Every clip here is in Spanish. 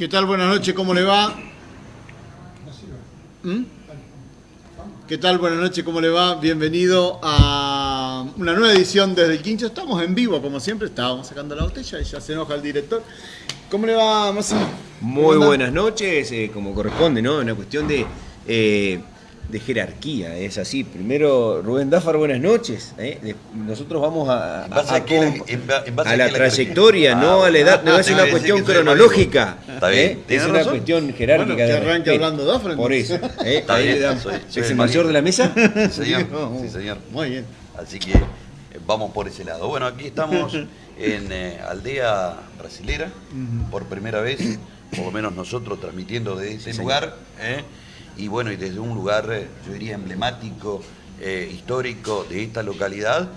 ¿Qué tal? Buenas noches, ¿cómo le va? ¿Mm? ¿Qué tal? Buenas noches, ¿cómo le va? Bienvenido a una nueva edición desde el Quincho. Estamos en vivo, como siempre, estábamos sacando la botella y ya se enoja el director. ¿Cómo le va, Máximo? Muy buenas noches, eh, como corresponde, ¿no? Una cuestión de, eh, de jerarquía, es así. Primero, Rubén Dáfar, buenas noches. ¿eh? Nosotros vamos a, ¿En base a- a la- a- trayectoria, no Ah, a la edad, no ah, es una iba a decir cuestión cronológica. Está bien, ¿eh? Es ¿tiene una razón? cuestión jerárquica. Bueno, que de arranque hablando Dáfar, Por eso. entonces. ¿eh? Está Ahí bien, le damos- soy- soy ¿Es el mayor de la mesa? Sí, señor. No, Sí, señor. Muy bien. Así que eh, vamos por ese lado. Bueno, aquí estamos en eh, Aldea Brasilera, por primera vez, por lo menos nosotros transmitiendo desde ese lugar. ¿eh? Y bueno, y desde un lugar, eh, yo diría, emblemático, eh, histórico de esta localidad.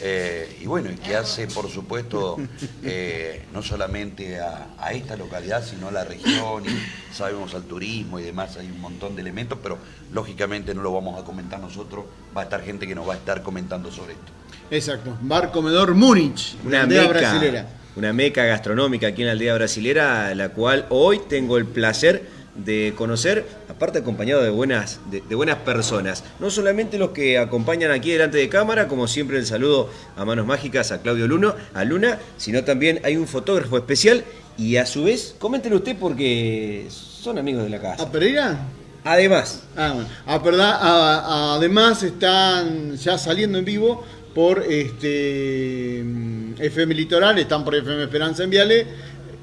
eh, y bueno, y que hace, por supuesto, eh, no solamente a, a esta localidad, sino a la región, y sabemos al turismo y demás, hay un montón de elementos, pero lógicamente no lo vamos a comentar nosotros, va a estar gente que nos va a estar comentando sobre esto. Exacto. Bar Comedor Múnich, Una aldea meca, brasilera. una meca gastronómica aquí en la aldea brasilera, la cual hoy tengo el placer de conocer, aparte acompañado de buenas, de, de buenas personas. No solamente los que acompañan aquí delante de cámara, como siempre el saludo a manos mágicas a Claudio Luno, a Luna, sino también hay un fotógrafo especial y a su vez, coméntelo usted porque son amigos de la ¿A casa. Pereira? Además, Ah, bueno. Ah, verdad, ah, además están ya saliendo en vivo por este mm, FM Litoral, están por FM Esperanza en Viale.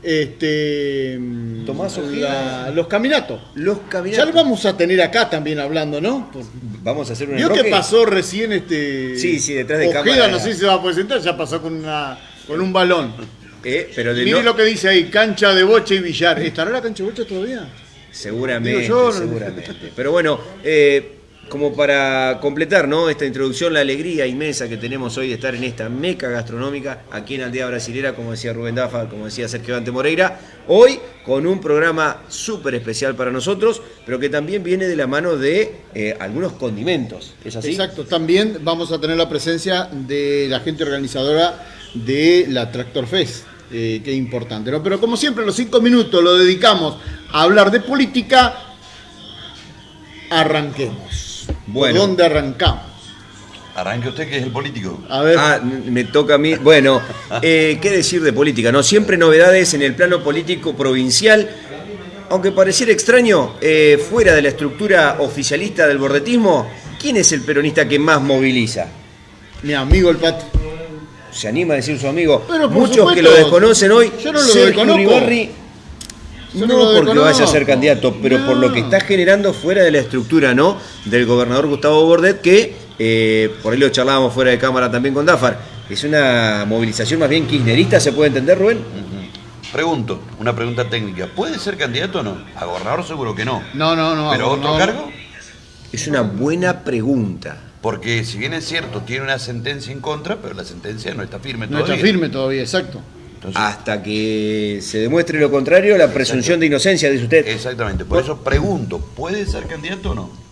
Este, Tomás Ojeda. los caminatos. los Ya caminatos. lo vamos a tener acá también hablando, ¿no? Por- Vamos a hacer un Vio que pasó recién este. Sí, sí, detrás de Ojeda, cámara. no sé si se va a poder sentar, ya pasó con una con un balón. Eh, pero de Mire no- lo que dice ahí, cancha de boche y billar. ¿Estará la cancha de boche todavía? Seguramente, yo, seguramente. Pero bueno, eh, como para completar ¿no? esta introducción, la alegría inmensa que tenemos hoy de estar en esta meca gastronómica aquí en Aldea Brasilera, como decía Rubén Dafa, como decía Sergio Dante Moreira, hoy con un programa súper especial para nosotros, pero que también viene de la mano de eh, algunos condimentos. Exacto, también vamos a tener la presencia de la gente organizadora de la Tractor Fest, eh, que importante. ¿no? Pero como siempre, los cinco minutos lo dedicamos a hablar de política. Arranquemos. Bueno. ¿Por dónde arrancamos? Arranque usted que es el político. A ver, Ah, me toca a mí. Bueno, eh, ¿qué decir de política? No, siempre novedades en el plano político provincial. Aunque pareciera extraño, eh, fuera de la estructura oficialista del bordetismo, ¿quién es el peronista que más moviliza? mi amigo el Pati. Se anima a decir su amigo. Pero Muchos supuesto, que lo desconocen hoy. yo no lo Sergio desconozco. Uribarri, Yo no no lo porque vaya a ser candidato, pero por lo que No. está generando fuera de la estructura, ¿no? Del gobernador Gustavo Bordet, que eh, por ahí lo charlábamos fuera de cámara también con Dafar. Es una movilización más bien kirchnerista, ¿se puede entender, Rubén? Pregunto, una pregunta técnica. ¿Puede ser candidato o no? A gobernador seguro que no. No, no, no. ¿Pero otro no. cargo? Es una buena pregunta. Porque si bien es cierto, tiene una sentencia en contra, pero la sentencia no está firme No todavía. está firme todavía, exacto. Entonces, Hasta que se demuestre lo contrario, la presunción de inocencia, dice usted. Exactamente. Por eso pregunto, ¿puede ser candidato o no?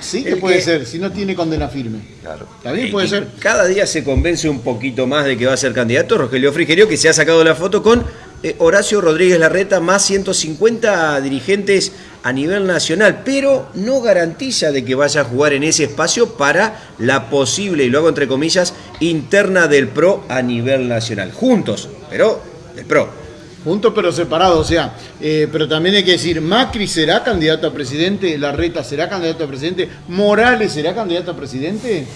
Sí que El puede que- ser, si no tiene condena firme. Claro. También puede Y ser. Cada día se convence un poquito más de que va a ser candidato Rogelio Frigerio, que se ha sacado la foto con eh, Horacio Rodríguez Larreta, más 150 dirigentes a nivel nacional, pero no garantiza de que vaya a jugar en ese espacio para la posible, y lo hago entre comillas, interna del PRO a nivel nacional. Juntos, pero del PRO. Juntos pero separados, o sea, eh, pero también hay que decir, Macri será candidato a presidente, Larreta será candidato a presidente, Morales será candidato a presidente.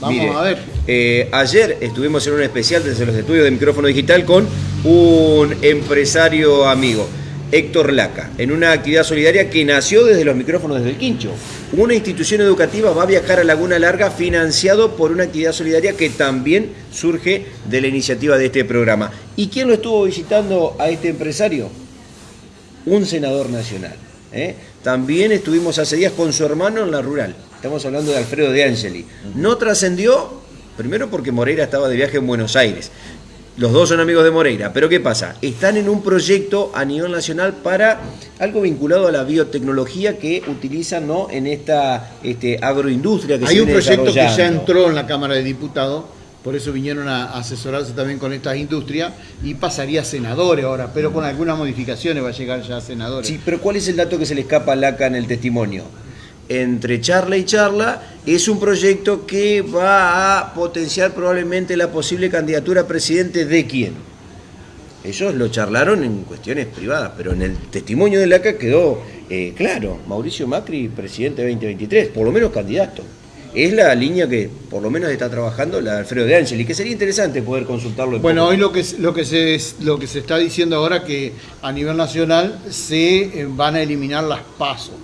Vamos Mire, a ver. eh, ayer estuvimos en un especial desde los estudios de micrófono digital con un empresario amigo, Héctor Laca, en una actividad solidaria que nació desde los micrófonos desde el Quincho. Una institución educativa va a viajar a Laguna Larga financiado por una actividad solidaria que también surge de la iniciativa de este programa. ¿Y quién lo estuvo visitando a este empresario? un senador nacional. ¿eh? También estuvimos hace días con su hermano en la rural. Estamos hablando de Alfredo de Angeli. No trascendió, primero porque Moreira estaba de viaje en Buenos Aires. Los dos son amigos de Moreira, pero ¿qué pasa? Están en un proyecto a nivel nacional para algo vinculado a la biotecnología que utilizan ¿no? en esta este, agroindustria que se Hay un proyecto que ya entró en la Cámara de Diputados por eso vinieron a asesorarse también con estas industrias y pasaría a senadores ahora, pero con algunas modificaciones va a llegar ya a senadores. Sí, pero ¿cuál es el dato que se le escapa a LACA en el testimonio? Entre charla y charla es un proyecto que va a potenciar probablemente la posible candidatura a presidente de quién. Ellos lo charlaron en cuestiones privadas, pero en el testimonio de LACA quedó eh, claro, Mauricio Macri, presidente 2023, por lo menos candidato es la línea que por lo menos está trabajando la Alfredo de Ángel y que sería interesante poder consultarlo. bueno, hoy lo que, lo, que se, lo que se está diciendo ahora que a nivel nacional se eh, van a eliminar las pasos.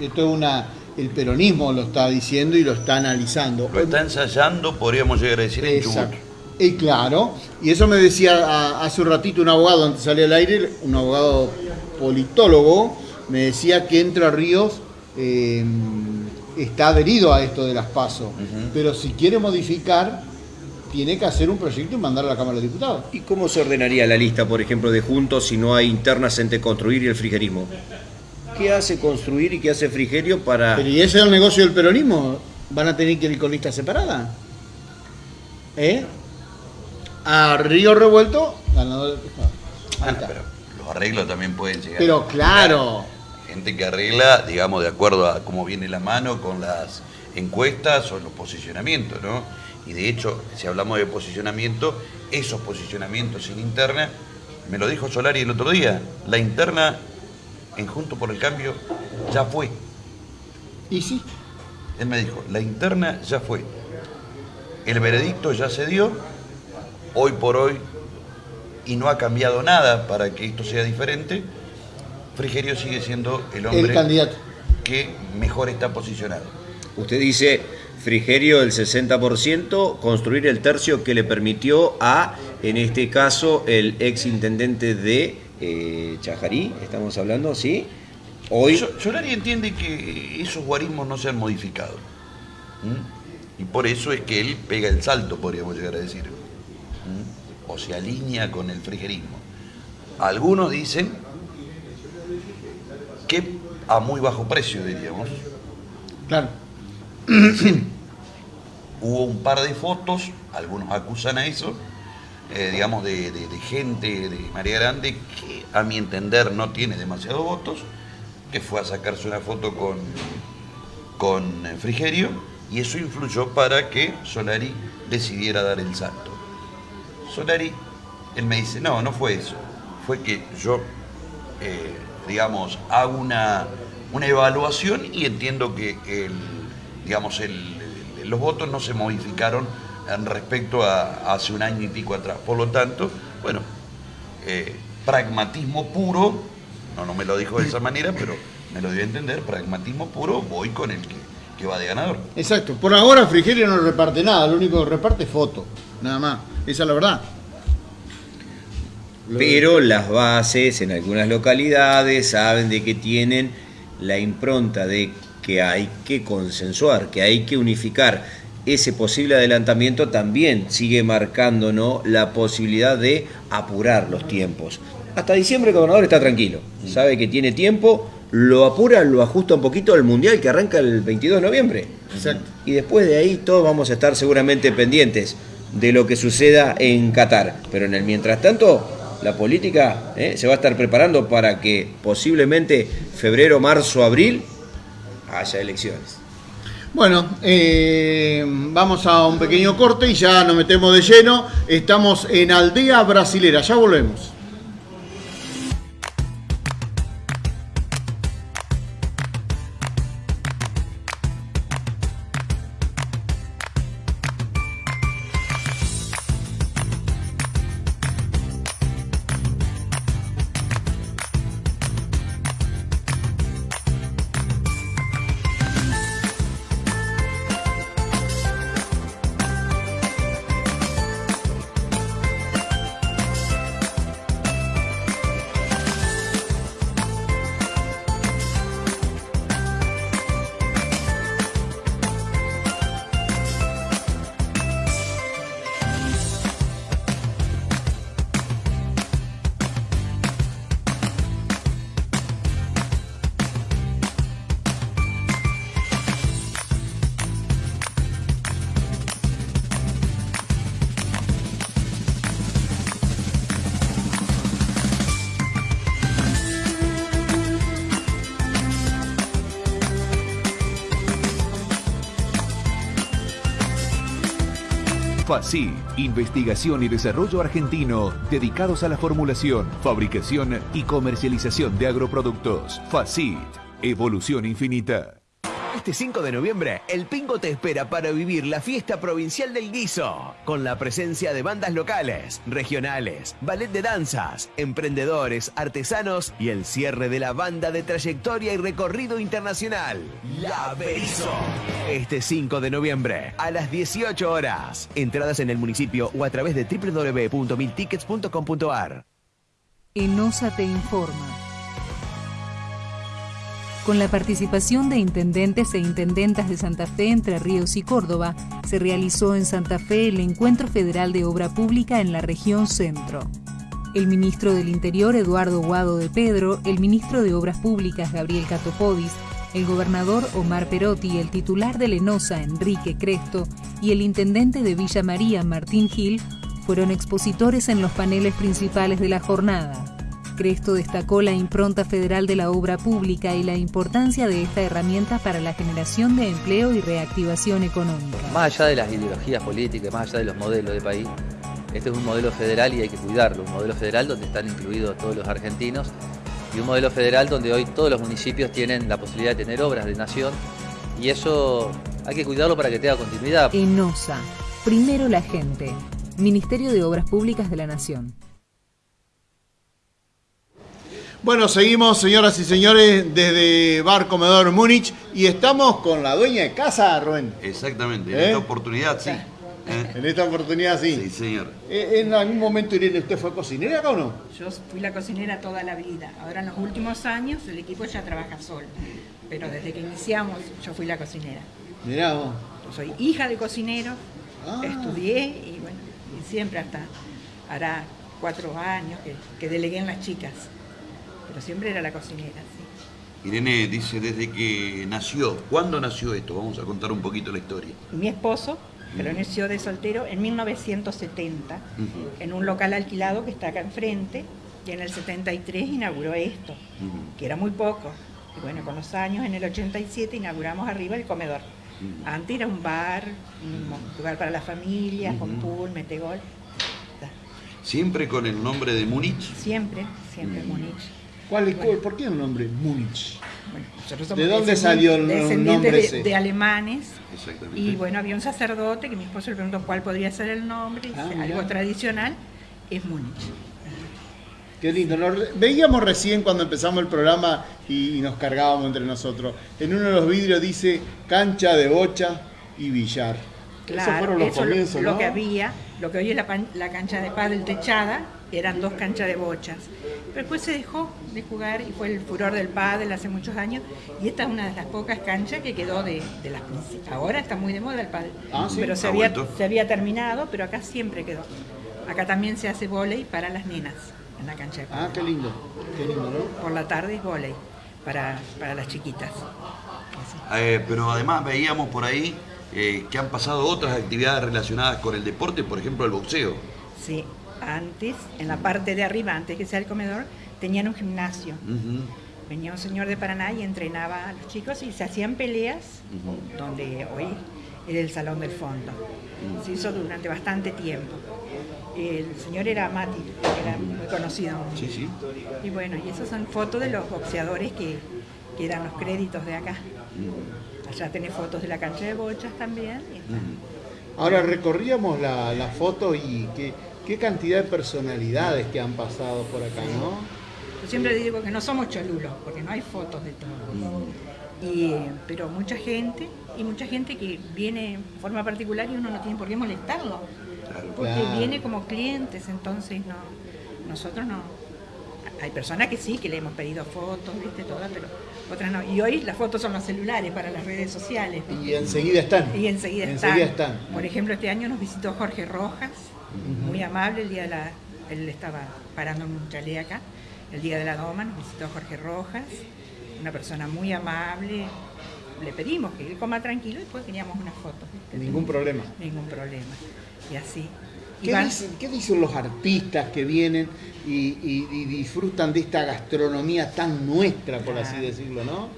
Esto es una, el peronismo lo está diciendo y lo está analizando. Lo está ensayando, podríamos llegar a decir, Exacto. Y claro, y eso me decía hace un ratito un abogado antes de salir al aire, un abogado politólogo, me decía que Entre Ríos eh, está adherido a esto de las pasos, pero si quiere modificar, tiene que hacer un proyecto y mandarlo a la Cámara de Diputados. ¿Y cómo se ordenaría la lista, por ejemplo, de Juntos si no hay internas entre construir y el frigerismo? ¿Qué hace construir y qué hace frigerio para...? Pero ¿y ese es el negocio del peronismo? ¿Van a tener que ir con lista separada? ¿Eh? A Río Revuelto, ganador de ah, pero los arreglos también pueden llegar. Pero claro gente que arregla, digamos, de acuerdo a cómo viene la mano con las encuestas o los posicionamientos, ¿no? Y de hecho, si hablamos de posicionamiento, esos posicionamientos sin interna, me lo dijo Solari el otro día, la interna en Junto por el Cambio ya fue. ¿Y sí? Él me dijo, la interna ya fue. El veredicto ya se dio, hoy por hoy, y no ha cambiado nada para que esto sea diferente Frigerio sigue siendo el hombre candidato. que mejor está posicionado. Usted dice Frigerio el 60%, construir el tercio que le permitió a, en este caso, el ex intendente de eh, Chajarí, estamos hablando, ¿sí? Hoy... Solari entiende que esos guarismos no se han modificado. Y por eso es que él pega el salto, podríamos llegar a decir. O se alinea con el frigerismo. Algunos dicen que a muy bajo precio, diríamos. Claro. hubo un par de fotos, algunos acusan a eso, eh, digamos, de, gente de María Grande que a mi entender no tiene demasiados votos, que fue a sacarse una foto con, con eh, Frigerio y eso influyó para que Solari decidiera dar el salto. Solari, él me dice, no, no fue eso, fue que yo eh, digamos, hago una, evaluación y entiendo que el, digamos, los votos no se modificaron respecto a, hace un año y pico atrás. Por lo tanto, bueno, eh, pragmatismo puro, no, no me lo dijo de esa manera, pero me lo dio a entender, pragmatismo puro, voy con el que, que va de ganador. Exacto, por ahora Frigerio no reparte nada, lo único que reparte es foto, nada más, esa es la verdad pero las bases en algunas localidades saben de que tienen la impronta de que hay que consensuar, que hay que unificar. Ese posible adelantamiento también sigue marcando la posibilidad de apurar los tiempos. Hasta diciembre el gobernador está tranquilo, sabe que tiene tiempo, lo apura, lo ajusta un poquito al Mundial que arranca el 22 de noviembre. Exacto. Y después de ahí todos vamos a estar seguramente pendientes de lo que suceda en Qatar. Pero en el mientras tanto, la política ¿eh? se va a estar preparando para que posiblemente febrero, marzo, abril haya elecciones. Bueno, eh, vamos a un pequeño corte y ya nos metemos de lleno. Estamos en Aldea Brasilera, ya volvemos. Investigación y desarrollo argentino dedicados a la formulación, fabricación y comercialización de agroproductos. FACIT, evolución infinita. Este 5 de noviembre, el Pingo te espera para vivir la fiesta provincial del guiso, con la presencia de bandas locales, regionales, ballet de danzas, emprendedores, artesanos y el cierre de la banda de trayectoria y recorrido internacional, La Berizo. Este 5 de noviembre, a las 18 horas. Entradas en el municipio o a través de www.miltickets.com.ar. ENOSA te informa. Con la participación de intendentes e intendentas de Santa Fe, Entre Ríos y Córdoba, se realizó en Santa Fe el Encuentro Federal de Obra Pública en la región centro. El ministro del Interior, Eduardo Guado de Pedro, el ministro de Obras Públicas, Gabriel Catopodis, el gobernador Omar Perotti, el titular de Lenosa, Enrique Cresto, y el intendente de Villa María, Martín Gil, fueron expositores en los paneles principales de la jornada. Cresto destacó la impronta federal de la obra pública y la importancia de esta herramienta para la generación de empleo y reactivación económica. Más allá de las ideologías políticas, más allá de los modelos de país, este es un modelo federal y hay que cuidarlo, un modelo federal donde están incluidos todos los argentinos y un modelo federal donde hoy todos los municipios tienen la posibilidad de tener obras de nación y eso hay que cuidarlo para que tenga continuidad. ENOSA, primero la gente, Ministerio de Obras Públicas de la Nación. Bueno, seguimos, señoras y señores, desde Bar Comedor Múnich y estamos con la dueña de casa, Rubén. Exactamente, en ¿Eh? esta oportunidad sí. ¿Eh? En esta oportunidad sí. Sí, señor. Eh, ¿En algún momento, Irene, usted fue cocinera acá o no? Yo fui la cocinera toda la vida. Ahora en los últimos años el equipo ya trabaja solo. Pero desde que iniciamos yo fui la cocinera. Mirá vos. Yo soy hija de cocinero, Ah. estudié y bueno, y siempre hasta hará cuatro años que, que delegué en las chicas. Pero siempre era la cocinera, sí. Irene dice desde que nació. ¿Cuándo nació esto? Vamos a contar un poquito la historia. Mi esposo, lo nació de soltero en 1970, en un local alquilado que está acá enfrente, y en el 73 inauguró esto, que era muy poco. Y bueno, con los años, en el 87 inauguramos arriba el comedor. Antes era un bar, un lugar para las familias, con pool, metegol. Siempre con el nombre de Múnich. Siempre, siempre Múnich. ¿Cuál es, cuál- ¿Por qué el nombre Múnich? Bueno, ¿De dónde salió el nombre de, ese? de alemanes. Exactamente. Y bueno, había un sacerdote que mi esposo le preguntó cuál podría ser el nombre. Ah, mirá. algo tradicional es Múnich. Qué lindo. Nos- veíamos recién cuando empezamos el programa y, y nos cargábamos entre nosotros. En uno de los vidrios dice cancha de bocha y billar. Esos fueron los eso lo- comienzos, lo, ¿no? que había, lo que hoy es la, pan- la cancha de pádel techada, eran dos canchas de bochas. Pero después se dejó de jugar y fue el furor del pádel hace muchos años y esta es una de las pocas canchas que quedó de, de las principales. Ahora está muy de moda el pádel, Ah, ¿sí? pero se Ha había, se había terminado, pero acá siempre quedó. Acá también se hace vóley para las nenas en la cancha de pádel. Ah, qué lindo. Qué lindo, ¿no? Por la tarde es vóley para, para las chiquitas. Eh, pero además veíamos por ahí eh, que han pasado otras actividades relacionadas con el deporte, por ejemplo el boxeo. Sí, antes, en la parte de arriba, antes que sea el comedor, tenían un gimnasio. Venía un señor de Paraná y entrenaba a los chicos y se hacían peleas, donde hoy era el Salón del Fondo. Se hizo durante bastante tiempo. El señor era Mati, era muy conocido. Sí, sí. Y bueno, y esas son fotos de los boxeadores que, que dan los créditos de acá. Allá tenés fotos de la cancha de bochas también. Ahora recorríamos la, la foto y qué, qué cantidad de personalidades que han pasado por acá, ¿no? Yo siempre digo que no somos cholulos, porque no hay fotos de todo. Y, eh, pero mucha gente, y mucha gente que viene en forma particular y uno no tiene por qué molestarlo. Porque Claro. viene como clientes, entonces no, nosotros no. Hay personas que sí, que le hemos pedido fotos, viste, todas, pero otras no. Y hoy las fotos son los celulares para las redes sociales. Y enseguida están. Y enseguida, Enseguida están. están. Por ejemplo, este año nos visitó Jorge Rojas, muy amable, el día de la, él estaba parando en un chalet acá, el día de la doma nos visitó Jorge Rojas, una persona muy amable, le pedimos que él coma tranquilo y después queríamos unas fotos. ¿viste? Ningún problema. Ningún problema. Y así. ¿Qué dicen, qué dicen los artistas que vienen y, y- y disfrutan de esta gastronomía tan nuestra, por así decirlo, no?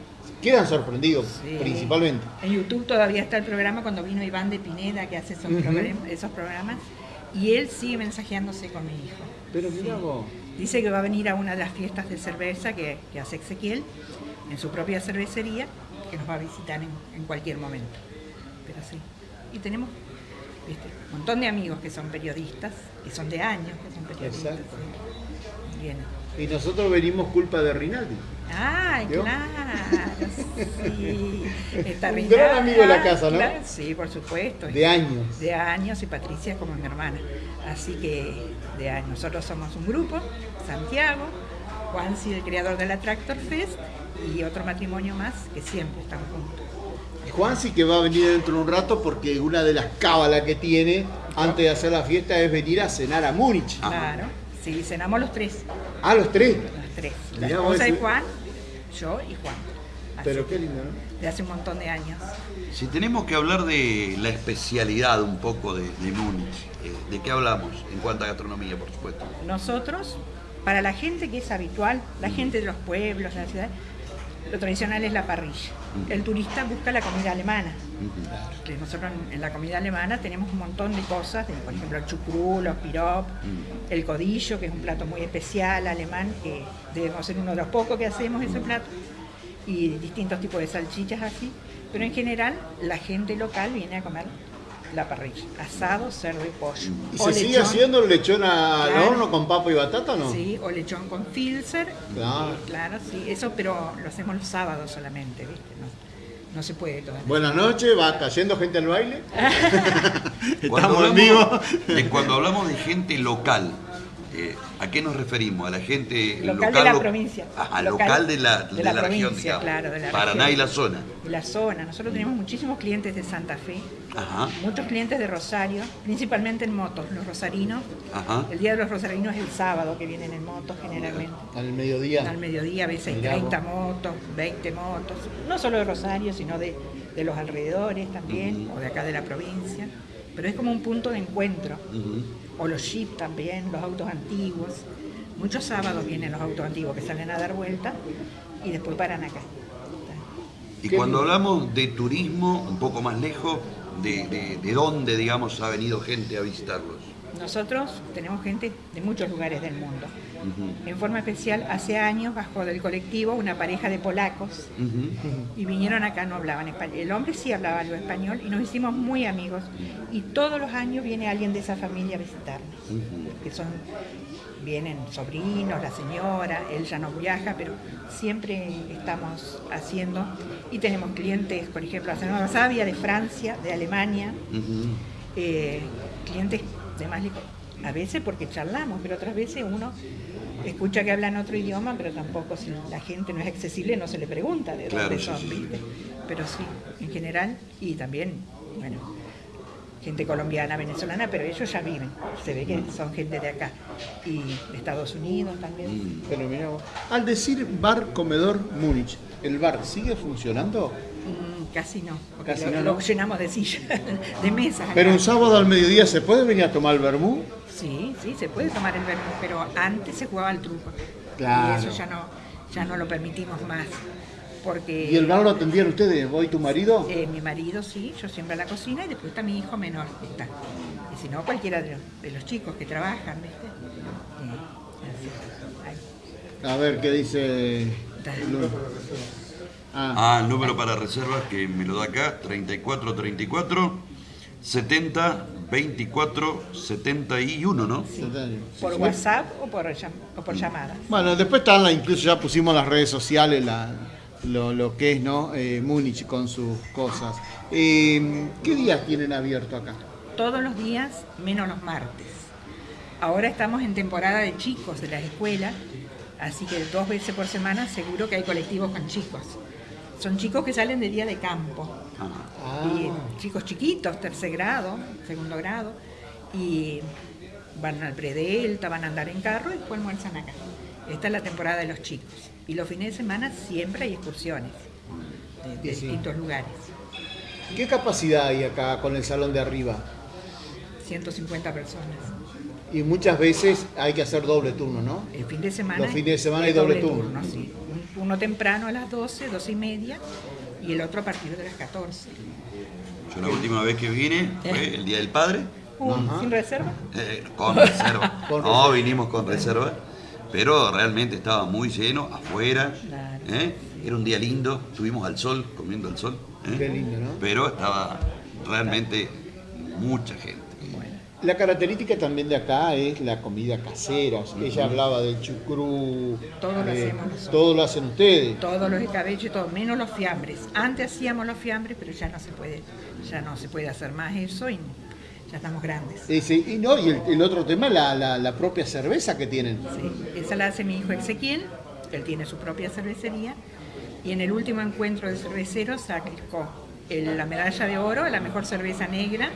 quedan sorprendidos Sí. principalmente. En YouTube todavía está el programa cuando vino Iván de Pineda que hace esos, Ujú. program- esos programas y él sigue mensajeándose con mi hijo. Pero mirá Sí. vos. Dice que va a venir a una de las fiestas de cerveza que, que hace Ezequiel en su propia cervecería, que nos va a visitar en, en cualquier momento. Pero sí. Y tenemos viste, un montón de amigos que son periodistas, que son de años, que son periodistas. Exacto. sí. Bien. Y nosotros venimos culpa de Rinaldi. Ay, ¿Vio? claro, sí. Está Un gran amigo de la casa, ¿no? claro, sí, por supuesto. De años. De años y Patricia es como mi hermana. Así que de años. Nosotros somos un grupo, Santiago, Juansi, el creador de la Tractor Fest, y otro matrimonio más que siempre están juntos. Y Juan sí que va a venir dentro de un rato porque una de las cábalas que tiene antes de hacer la fiesta es venir a cenar a Múnich. Claro, sí, cenamos los tres, Ah, los tres. los tres. La esposa de. Juan, yo y Juan. Así Pero qué lindo, ¿no? De hace un montón de años. Si tenemos que hablar de la especialidad un poco de, de Múnich, eh, ¿de qué hablamos en cuanto a gastronomía, por supuesto? Nosotros, para la gente que es habitual, la gente de los pueblos, de la ciudad, lo tradicional es la parrilla. El turista busca la comida alemana. Que nosotros en- la comida alemana tenemos un montón de cosas, de, por ejemplo el chucrú, los pirop, el codillo, que es un plato muy especial alemán, que debemos ser uno de los pocos que hacemos ese plato, y distintos tipos de salchichas así. Pero en general la gente local viene a comer la parrilla, asado, cerdo y pollo. ¿Y O se sigue haciendo el lechón al Claro. horno con papa y batata o no? Sí, o lechón con filzer. Claro. Y, claro, sí, eso, pero lo hacemos los sábados solamente, ¿viste? No, no se puede todavía. Buenas noches, va cayendo gente al baile. Estamos en vivo. cuando hablamos de gente local, eh, ¿a qué nos referimos? ¿A la gente Local de la lo- provincia. Ajá, Local local, de la, de de la la región, digamos. claro, de la Paraná región. y la zona. La zona, nosotros tenemos muchísimos clientes de Santa Fe, Ajá, muchos clientes de Rosario, principalmente en motos, los rosarinos. ajá. El día de los rosarinos es el sábado que vienen en motos generalmente. Al mediodía. Al mediodía a veces hay Mirá 30 motos, 20 motos, no solo de Rosario, sino de, de los alrededores también, o de acá de la provincia. Pero es como un punto de encuentro. Ujú. O los jeep también, los autos antiguos. Muchos sábados vienen los autos antiguos que salen a dar vuelta y después paran acá. Y cuando hablamos de turismo, un poco más lejos, de, de, de dónde, digamos, ha venido gente a visitarlos? Nosotros tenemos gente de muchos lugares del mundo. En forma especial, hace años bajó del colectivo una pareja de polacos y vinieron acá, no hablaban español. El hombre sí hablaba algo español y nos hicimos muy amigos. Y todos los años viene alguien de esa familia a visitarnos, que son, vienen sobrinos, la señora, él ya no viaja, pero siempre estamos haciendo. Y tenemos clientes, por ejemplo, la semana pasada había de Francia, de Alemania, eh, clientes de más lejos. A veces porque charlamos, pero otras veces uno escucha que hablan otro idioma, pero tampoco si la gente no es accesible no se le pregunta de Claro, dónde son, sí, sí. ¿viste? Pero sí, en general, y también, bueno, gente colombiana, venezolana, pero ellos ya viven, se ve que son gente de acá. Y de Estados Unidos también. Mm. Pero mirá vos. Al decir bar comedor Múnich, ¿el bar sigue funcionando? Mm, casi no, porque Casi lo, no, lo ¿no? llenamos de sillas, de mesas. acá. Pero un sábado al mediodía se puede venir a tomar el vermú. Sí, sí, se puede tomar el vermú, pero antes se jugaba al truco. Claro. Y eso ya no, ya no lo permitimos más. Porque ¿Y el bar lo atendían ustedes? ¿Vos y tu marido? eh, mi marido sí, yo siempre a la cocina y después está mi hijo menor. Está. Y si no, cualquiera de los, de los chicos que trabajan, ¿viste? Eh. A ver qué dice. Ah, Ah, el número para reservas que me lo da acá, 3434 70 24 71, ¿no? Por WhatsApp o por, o por llamadas. Bueno, después están, la- incluso ya pusimos las redes sociales la- lo, lo que es, ¿no? Eh, Múnich con sus cosas. Eh, ¿Qué días tienen abierto acá? todos los días menos los martes. Ahora estamos en temporada de chicos de las escuelas, así que dos veces por semana seguro que hay colectivos con chicos. Son chicos que salen de día de campo, Ajá. y chicos chiquitos, tercer grado, segundo grado, y van al predelta, van a andar en carro y después almuerzan acá. Esta es la temporada de los chicos. Y los fines de semana siempre hay excursiones de, de Sí. distintos lugares. ¿Qué capacidad hay acá con el salón de arriba? 150 personas. Y muchas veces hay que hacer doble turno, ¿no? El fin de semana. Los fines de semana hay doble turno. sí. Un uno temprano a las 12, 12 y media, y el otro a partir de las 14. Yo la última vez que vine fue el Día del Padre, Uh, ¿Sin reserva? eh, con reserva. no, vinimos con reserva, pero realmente estaba muy lleno afuera. Claro. ¿eh? Era un día lindo, estuvimos al sol, comiendo al sol. ¿eh? Qué lindo, ¿no? Pero estaba realmente mucha gente. La característica también de acá es la comida casera. Ella hablaba del chucrú. Todo lo eh, hacemos nosotros. Todo lo hacen ustedes. Todos los escabeches, y todo, menos los fiambres. Antes hacíamos los fiambres, pero ya no se puede, ya no se puede hacer más eso y ya estamos grandes. Ese- y, no, y el, el otro tema, la, la- la propia cerveza que tienen. Sí, esa la hace mi hijo Ezequiel, él tiene su propia cervecería, y en el último encuentro de cerveceros sacó el- la medalla de oro a la mejor cerveza negra.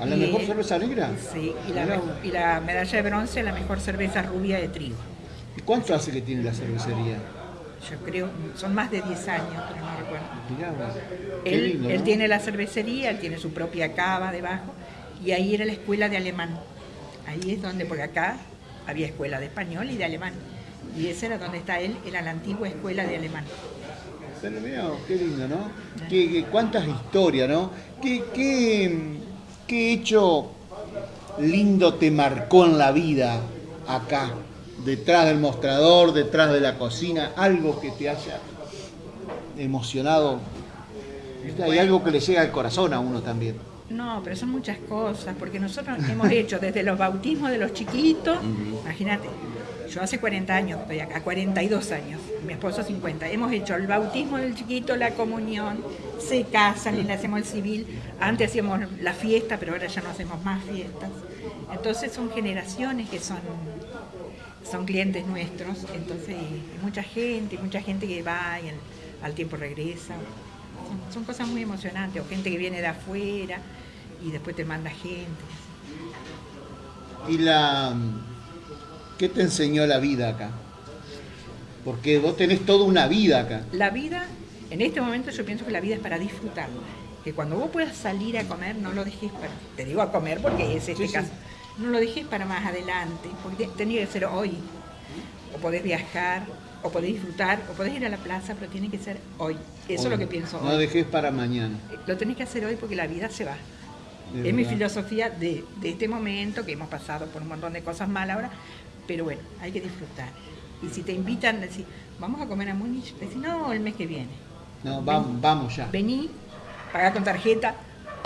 ¿A la y- mejor cerveza negra? Sí, y la, Mirá. me- y la medalla de bronce a la mejor cerveza rubia de trigo. ¿Y ¿Cuánto hace que tiene la cervecería? Yo creo, son más de 10 años, pero no recuerdo. Mirá, Él, lindo, él tiene la cervecería, él tiene su propia cava debajo, y ahí era la escuela de alemán. Ahí es donde, porque acá había escuela de español y de alemán. Y ese era donde está él, era la antigua escuela de alemán. Pero mirá, qué lindo, ¿no? Qué, qué- cuántas historias, ¿no? ¿Qué, qué, qué hecho lindo te marcó en la vida acá? Detrás del mostrador, detrás de la cocina, algo que te haya emocionado. Hay algo que le llega al corazón a uno también. No, pero son muchas cosas, porque nosotros hemos hecho desde los bautismos de los chiquitos, imagínate, yo hace 40 años estoy acá, 42 años, mi esposo 50, hemos hecho el bautismo del chiquito, la comunión, se casan le hacemos el civil, antes hacíamos la fiesta, pero ahora ya no hacemos más fiestas, entonces son generaciones que son, son clientes nuestros, entonces mucha gente, mucha gente que va y al, al tiempo regresa, son, son cosas muy emocionantes, o gente que viene de afuera y después te manda gente. ¿Y la qué te enseñó la vida acá? Porque vos tenés toda una vida acá. La vida, en este momento yo pienso que la vida es para disfrutarla. Que cuando vos puedas salir a comer, no lo dejes para, te digo a comer porque es este Sí, sí. caso, no lo dejes para más adelante, porque te- tenía que ser hoy. O podés viajar, o podés disfrutar, o podés ir a la plaza, pero tiene que ser hoy. Eso es lo que pienso No hoy. dejes para mañana. Lo tenés que hacer hoy porque la vida se va. De es mi filosofía de, de este momento, que hemos pasado por un montón de cosas mal ahora, pero bueno, hay que disfrutar. Y si te invitan, decir, vamos a comer a Múnich, decir, no, el mes que viene. No, vamos, vamos ya. Vení, paga con tarjeta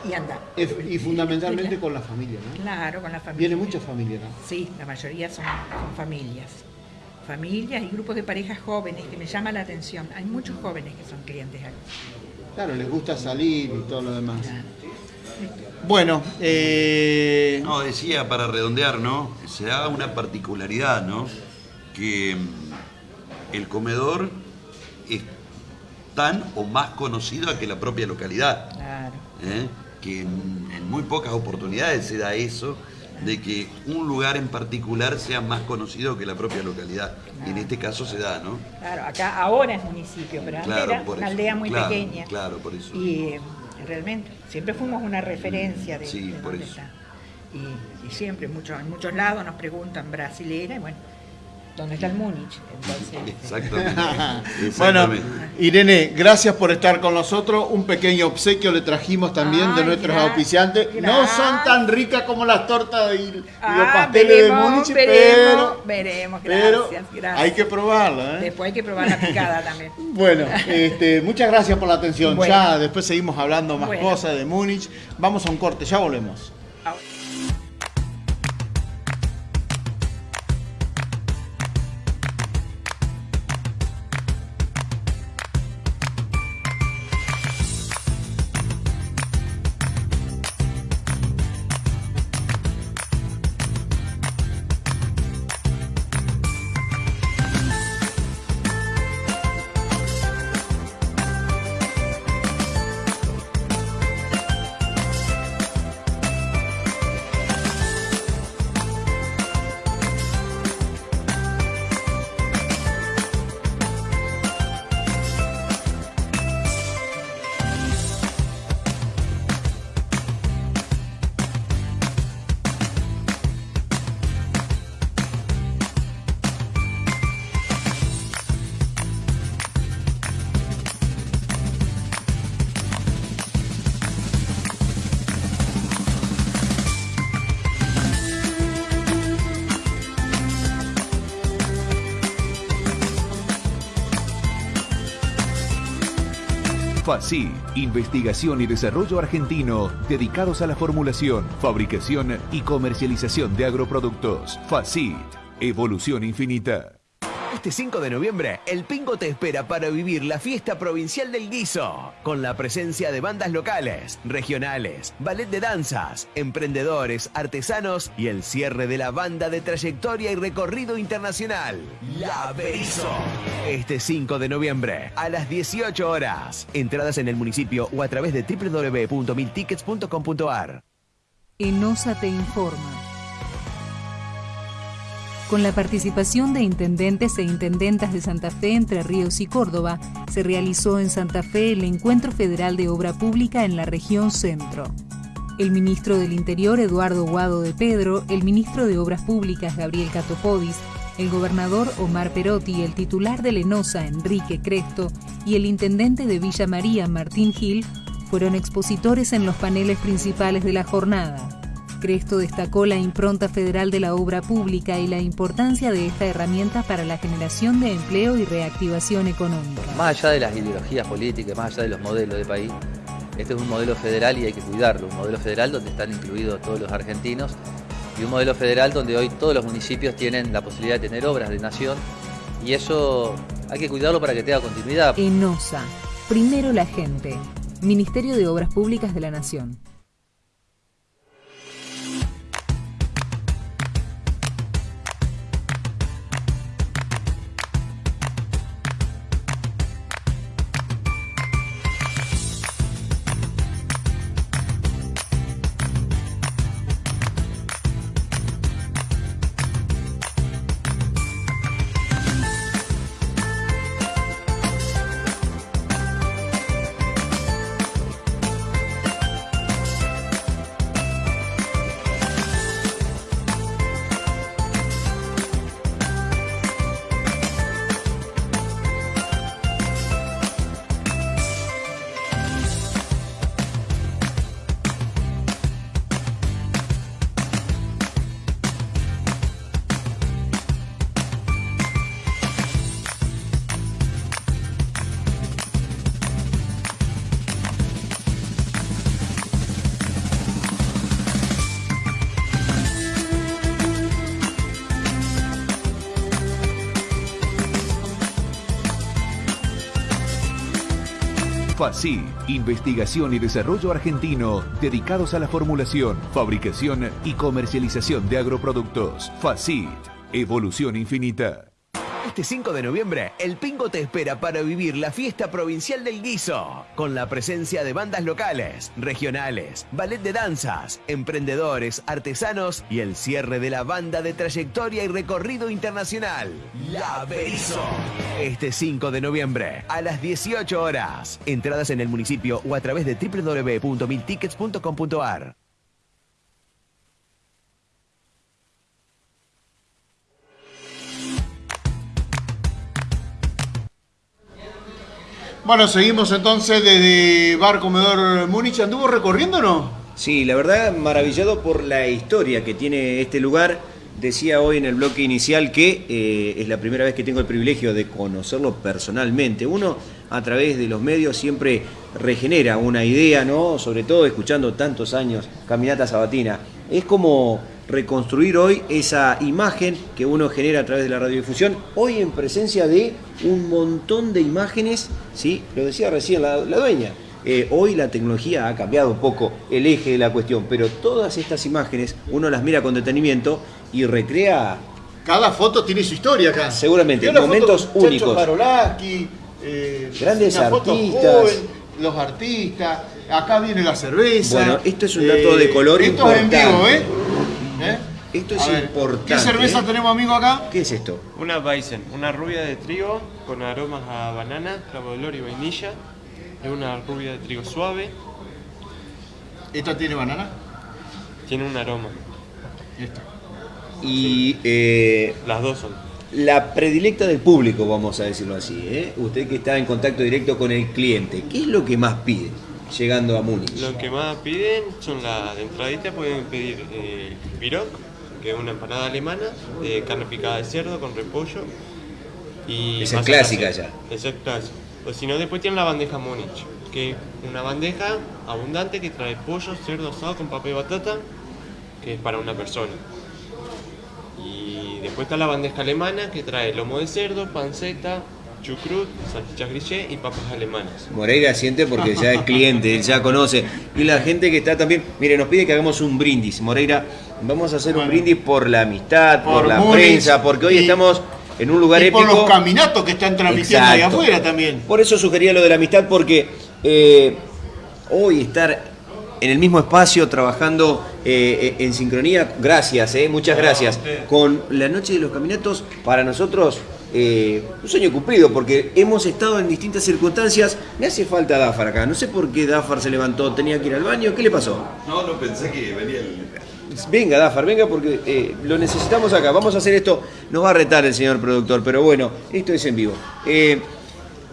y anda. Es- Y fundamentalmente con la familia, ¿no? Claro, con la familia. Viene mucha familia, ¿no? Sí, la mayoría son, son familias. Familias y grupos de parejas jóvenes, que me llama la atención. Hay muchos jóvenes que son clientes aquí. Claro, les gusta salir y todo lo demás. Bueno, eh, No, decía para redondear, ¿no? Se da una particularidad, ¿no? Que mm, el comedor es tan o más conocido que la propia localidad. Claro. ¿eh? Que en, en muy pocas oportunidades se da eso, de que un lugar en particular sea más conocido que la propia localidad. Y en este caso se da, ¿no? Claro, acá ahora es municipio, pero antes Claro, era por una eso. aldea muy Claro, pequeña. claro, por eso. Y eh, realmente, siempre fuimos una referencia de, Sí, de por dónde eso. está. Y, y siempre, mucho, en muchos lados nos preguntan brasilera, y bueno, ¿dónde está el Múnich? Entonces, Exactamente. bueno, Exactamente. Irene, gracias por estar con nosotros. Un pequeño obsequio le trajimos también de nuestros auspiciantes. No son tan ricas como las tortas y, y los Ah, pasteles veremos, de Múnich, veremos, pero, veremos, pero gracias, gracias. hay que probarlo. ¿eh? Después hay que probar la picada también. Bueno, este, muchas gracias por la atención. Bueno. Ya después seguimos hablando más Bueno. cosas de Múnich. Vamos a un corte, ya volvemos. FACIT, investigación y desarrollo argentino dedicados a la formulación, fabricación y comercialización de agroproductos. FACIT, evolución infinita. Este 5 de noviembre, el Pingo te espera para vivir la fiesta provincial del guiso, con la presencia de bandas locales, regionales, ballet de danzas, emprendedores, artesanos y el cierre de la banda de trayectoria y recorrido internacional, La Berizo. Este 5 de noviembre, a las 18 horas. Entradas en el municipio o a través de www.miltickets.com.ar. ENOSA te informa. Con la participación de intendentes e intendentas de Santa Fe, Entre Ríos y Córdoba, se realizó en Santa Fe el Encuentro Federal de Obra Pública en la región centro. El ministro del Interior, Eduardo Guado de Pedro, el ministro de Obras Públicas, Gabriel Catopodis, el gobernador Omar Perotti, el titular de Lenosa, Enrique Cresto, y el intendente de Villa María, Martín Gil, fueron expositores en los paneles principales de la jornada. Cresto destacó la impronta federal de la obra pública y la importancia de esta herramienta para la generación de empleo y reactivación económica. Más allá de las ideologías políticas, más allá de los modelos de país, este es un modelo federal y hay que cuidarlo, un modelo federal donde están incluidos todos los argentinos y un modelo federal donde hoy todos los municipios tienen la posibilidad de tener obras de nación y eso hay que cuidarlo para que tenga continuidad. ENOSA, primero la gente, Ministerio de Obras Públicas de la Nación. FACIT, investigación y desarrollo argentino dedicados a la formulación, fabricación y comercialización de agroproductos. FACIT, evolución infinita. Este 5 de noviembre, el Pingo te espera para vivir la fiesta provincial del guiso, con la presencia de bandas locales, regionales, ballet de danzas, emprendedores, artesanos y el cierre de la banda de trayectoria y recorrido internacional, La Berizo. Este 5 de noviembre, a las 18 horas. Entradas en el municipio o a través de www.miltickets.com.ar. Bueno, seguimos entonces desde Bar Comedor Múnich. ¿Anduvo recorriendo o no? Sí, la verdad, maravillado por la historia que tiene este lugar. Decía hoy en el bloque inicial que eh, es la primera vez que tengo el privilegio de conocerlo personalmente. Uno, a través de los medios, siempre regenera una idea, ¿no? Sobre todo escuchando tantos años Caminata Sabatina. Es como reconstruir hoy esa imagen que uno genera a través de la radiodifusión, hoy en presencia de un montón de imágenes, ¿sí? lo decía recién la, la dueña, eh, hoy la tecnología ha cambiado un poco el eje de la cuestión, pero todas estas imágenes uno las mira con detenimiento y recrea... Cada foto tiene su historia acá. Seguramente, momentos foto únicos. Eh, Grandes artistas. joven, los artistas, acá viene la cerveza. Bueno, esto es un dato de color Esto es en vivo, importante. ¿eh? Esto es ver, importante. ¿Qué cerveza ¿eh? tenemos, amigo, acá? ¿Qué es esto? Una Weizen, una rubia de trigo con aromas a banana, clavo de olor y vainilla. Es una rubia de trigo suave, ¿Esta tiene banana? tiene un aroma. Esta. Y eh, Las dos son. la predilecta del público, vamos a decirlo así. ¿eh? Usted que está en contacto directo con el cliente, ¿qué es lo que más pide llegando a Múnich? Lo que más piden son las de entradita, pueden pedir eh, pirog, que es una empanada alemana, de carne picada de cerdo con repollo. Y Esa es clásica ya. Esa es clásica. O si no, después tienen la bandeja Múnich, que es una bandeja abundante que trae pollo, cerdo asado con papa y batata, que es para una persona. Y después está la bandeja alemana que trae lomo de cerdo, panceta, chucrut, salchichas grillé y papas alemanas. Moreira siente porque ya es cliente, él ya conoce. Y la gente que está también, mire, nos pide que hagamos un brindis. Moreira, vamos a hacer un brindis por la amistad, por, Por la prensa, porque hoy y- estamos en un lugar y épico. por los caminatos que están transmitiendo ahí Exacto. afuera también. Por eso sugería lo de la amistad, porque eh, hoy estar en el mismo espacio trabajando eh, en sincronía, gracias, eh, muchas gracias, con la noche de los caminatos, para nosotros eh, un sueño cumplido, porque hemos estado en distintas circunstancias. Me hace falta Dafar acá, no sé por qué Dafar se levantó, tenía que ir al baño, ¿qué le pasó? No, no pensé que venía el. Venga, Dafar, venga porque eh, lo necesitamos acá. Vamos a hacer esto. Nos va a retar el señor productor, pero bueno, esto es en vivo. Eh,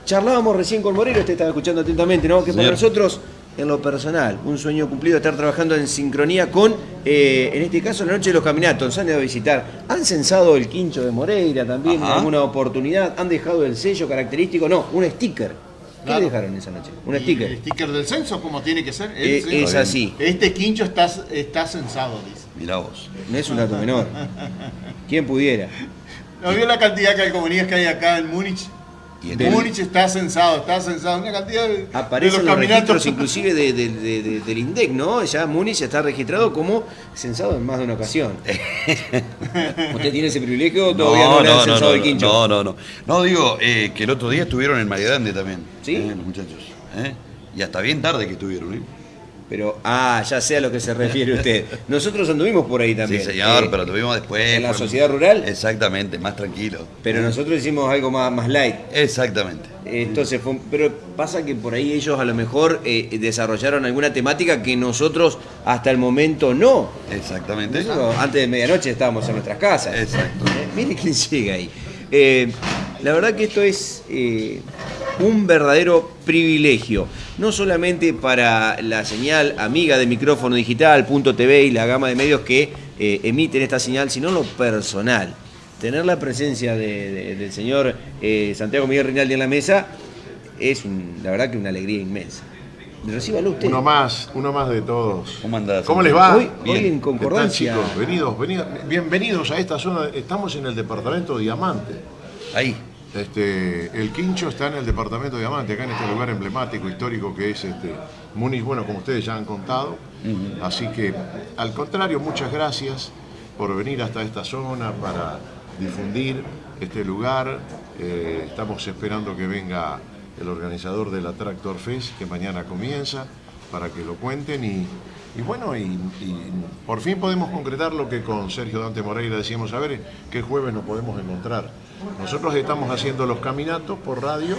charlábamos recién con Moreno, usted estaba escuchando atentamente, ¿no? Que para Señor. nosotros, en lo personal, un sueño cumplido estar trabajando en sincronía con, eh, en este caso, la noche de los caminatos. Han ido a visitar, han censado el quincho de Moreira también en Ajá. alguna oportunidad, han dejado el sello característico, no, un sticker. ¿Qué Claro. dejaron esa noche? Un sticker. El sticker del censo, como tiene que ser. El es así. Este quincho está, está censado, dice. Mirá vos. No es un dato menor. ¿Quién pudiera? ¿No vio la cantidad de calcomanías que hay acá en Múnich? Y en Múnich está censado, está censado. Una cantidad de, Aparecen de los, los registros caminatos. inclusive de- de- de- de- del INDEC, ¿no? Ya Múnich está registrado como censado en más de una ocasión. ¿Usted tiene ese privilegio o todavía no, le han censado el quincho? No, no, no. No, digo eh, que el otro día estuvieron en María Grande también. ¿Sí? eh, los muchachos. ¿eh? Y hasta bien tarde que estuvieron, ¿eh? Pero, ah, ya sé a lo que se refiere usted. Nosotros anduvimos por ahí también. Sí, señor, Eh, pero tuvimos después. ¿En la fue- sociedad rural? Exactamente, más tranquilo. Pero nosotros hicimos algo más, más light. Exactamente. Entonces, fue- pero pasa que por ahí ellos a lo mejor eh, desarrollaron alguna temática que nosotros hasta el momento no. Exactamente. Nosotros antes de medianoche estábamos en nuestras casas. Exacto. Eh, Mire quién llega ahí. La verdad que esto es eh, un verdadero privilegio, no solamente para la señal amiga de micrófono digital, punto TV y la gama de medios que eh, emiten esta señal, sino lo personal. Tener la presencia de- de- del señor eh, Santiago Miguel Rinaldi en la mesa es un- la verdad que una alegría inmensa. Recíbalo usted. Uno más, uno más de todos. ¿Cómo andás? ¿Cómo les va? Hoy, Bien. hoy en ¿Qué tal, concordancia. chicos? Venidos, venidos, bienvenidos a esta zona. Estamos en el departamento Diamante. Ahí. Este, el quincho está en el departamento Diamante, acá en este lugar emblemático, histórico que es este, Múnich, bueno, como ustedes ya han contado. Así que, al contrario, muchas gracias por venir hasta esta zona para difundir este lugar. Eh, estamos esperando que venga el organizador de la Tractor Fest, que mañana comienza, para que lo cuenten y, y bueno, y, y por fin podemos concretar lo que con Sergio Dante Moreira decíamos, a ver qué jueves nos podemos encontrar. Nosotros estamos haciendo los caminatos por radio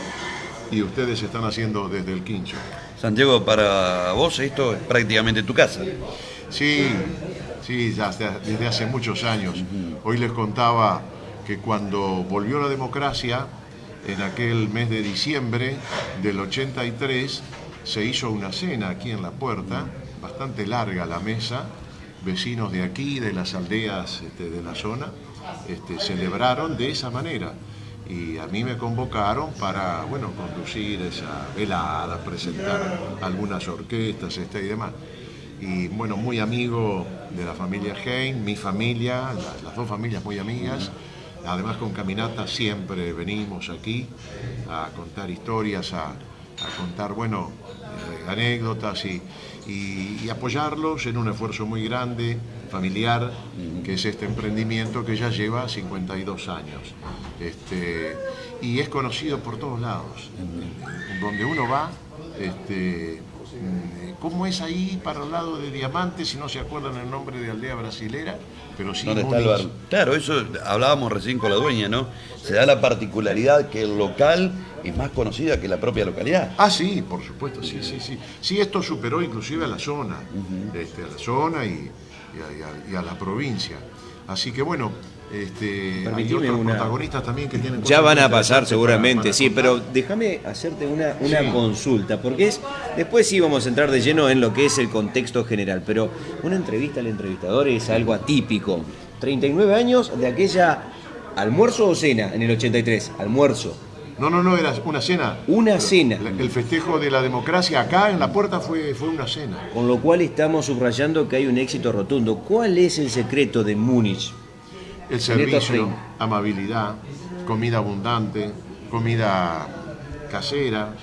y ustedes están haciendo desde el quincho. Santiago, para vos esto es prácticamente tu casa. Sí, sí, ya desde hace muchos años. Hoy les contaba que cuando volvió la democracia, en aquel mes de diciembre del 83, se hizo una cena aquí en la puerta, bastante larga la mesa, vecinos de aquí, de las aldeas este, de la zona, este, celebraron de esa manera. Y a mí me convocaron para, bueno, conducir esa velada, presentar algunas orquestas este, y demás y bueno, muy amigo de la familia Hein, mi familia, la- las dos familias muy amigas. Además con Caminata siempre venimos aquí a contar historias, a, contar, bueno, eh, anécdotas y, y- y apoyarlos en un esfuerzo muy grande, familiar, que es este emprendimiento que ya lleva 52 años. Este, y es conocido por todos lados. Donde uno va, este, ¿cómo es ahí para el lado de Diamante? Si no se acuerdan el nombre de aldea brasilera, pero sí ¿Dónde está el bar? Claro, eso hablábamos recién con la dueña, ¿no? Se da la particularidad que el local es más conocida que la propia localidad. Ah, sí, por supuesto, sí, sí, sí. Sí, esto superó inclusive a la zona, este, a la zona y, y a, y la provincia. Así que bueno, este, hay otros una- protagonistas también que tienen Ya van a pasar seguramente, sí, pero déjame hacerte una, una Sí. consulta, porque es después sí vamos a entrar de lleno en lo que es el contexto general, pero una entrevista al entrevistador es algo atípico. 39 años de aquella almuerzo o cena en el 83, almuerzo. No, no, no, era una cena. Una cena. El festejo de la democracia acá en la puerta fue, fue una cena. Con lo cual estamos subrayando que hay un éxito rotundo. ¿Cuál es el secreto de Múnich? El servicio, amabilidad, comida abundante, comida casera,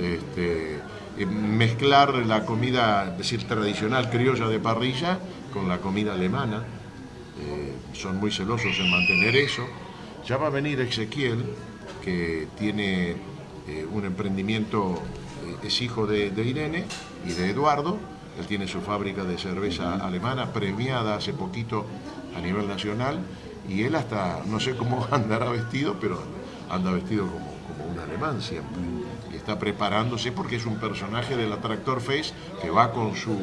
este, eh, mezclar la comida, decir, tradicional criolla de parrilla con la comida alemana. Eh, son muy celosos en mantener eso. Ya va a venir Ezequiel, que tiene eh, un emprendimiento, es hijo de, de, Irene y de Eduardo. Él tiene su fábrica de cerveza alemana, premiada hace poquito a nivel nacional. Y él hasta, no sé cómo andará vestido, pero anda vestido como, como un alemán siempre está preparándose porque es un personaje del Attractor Face que va con su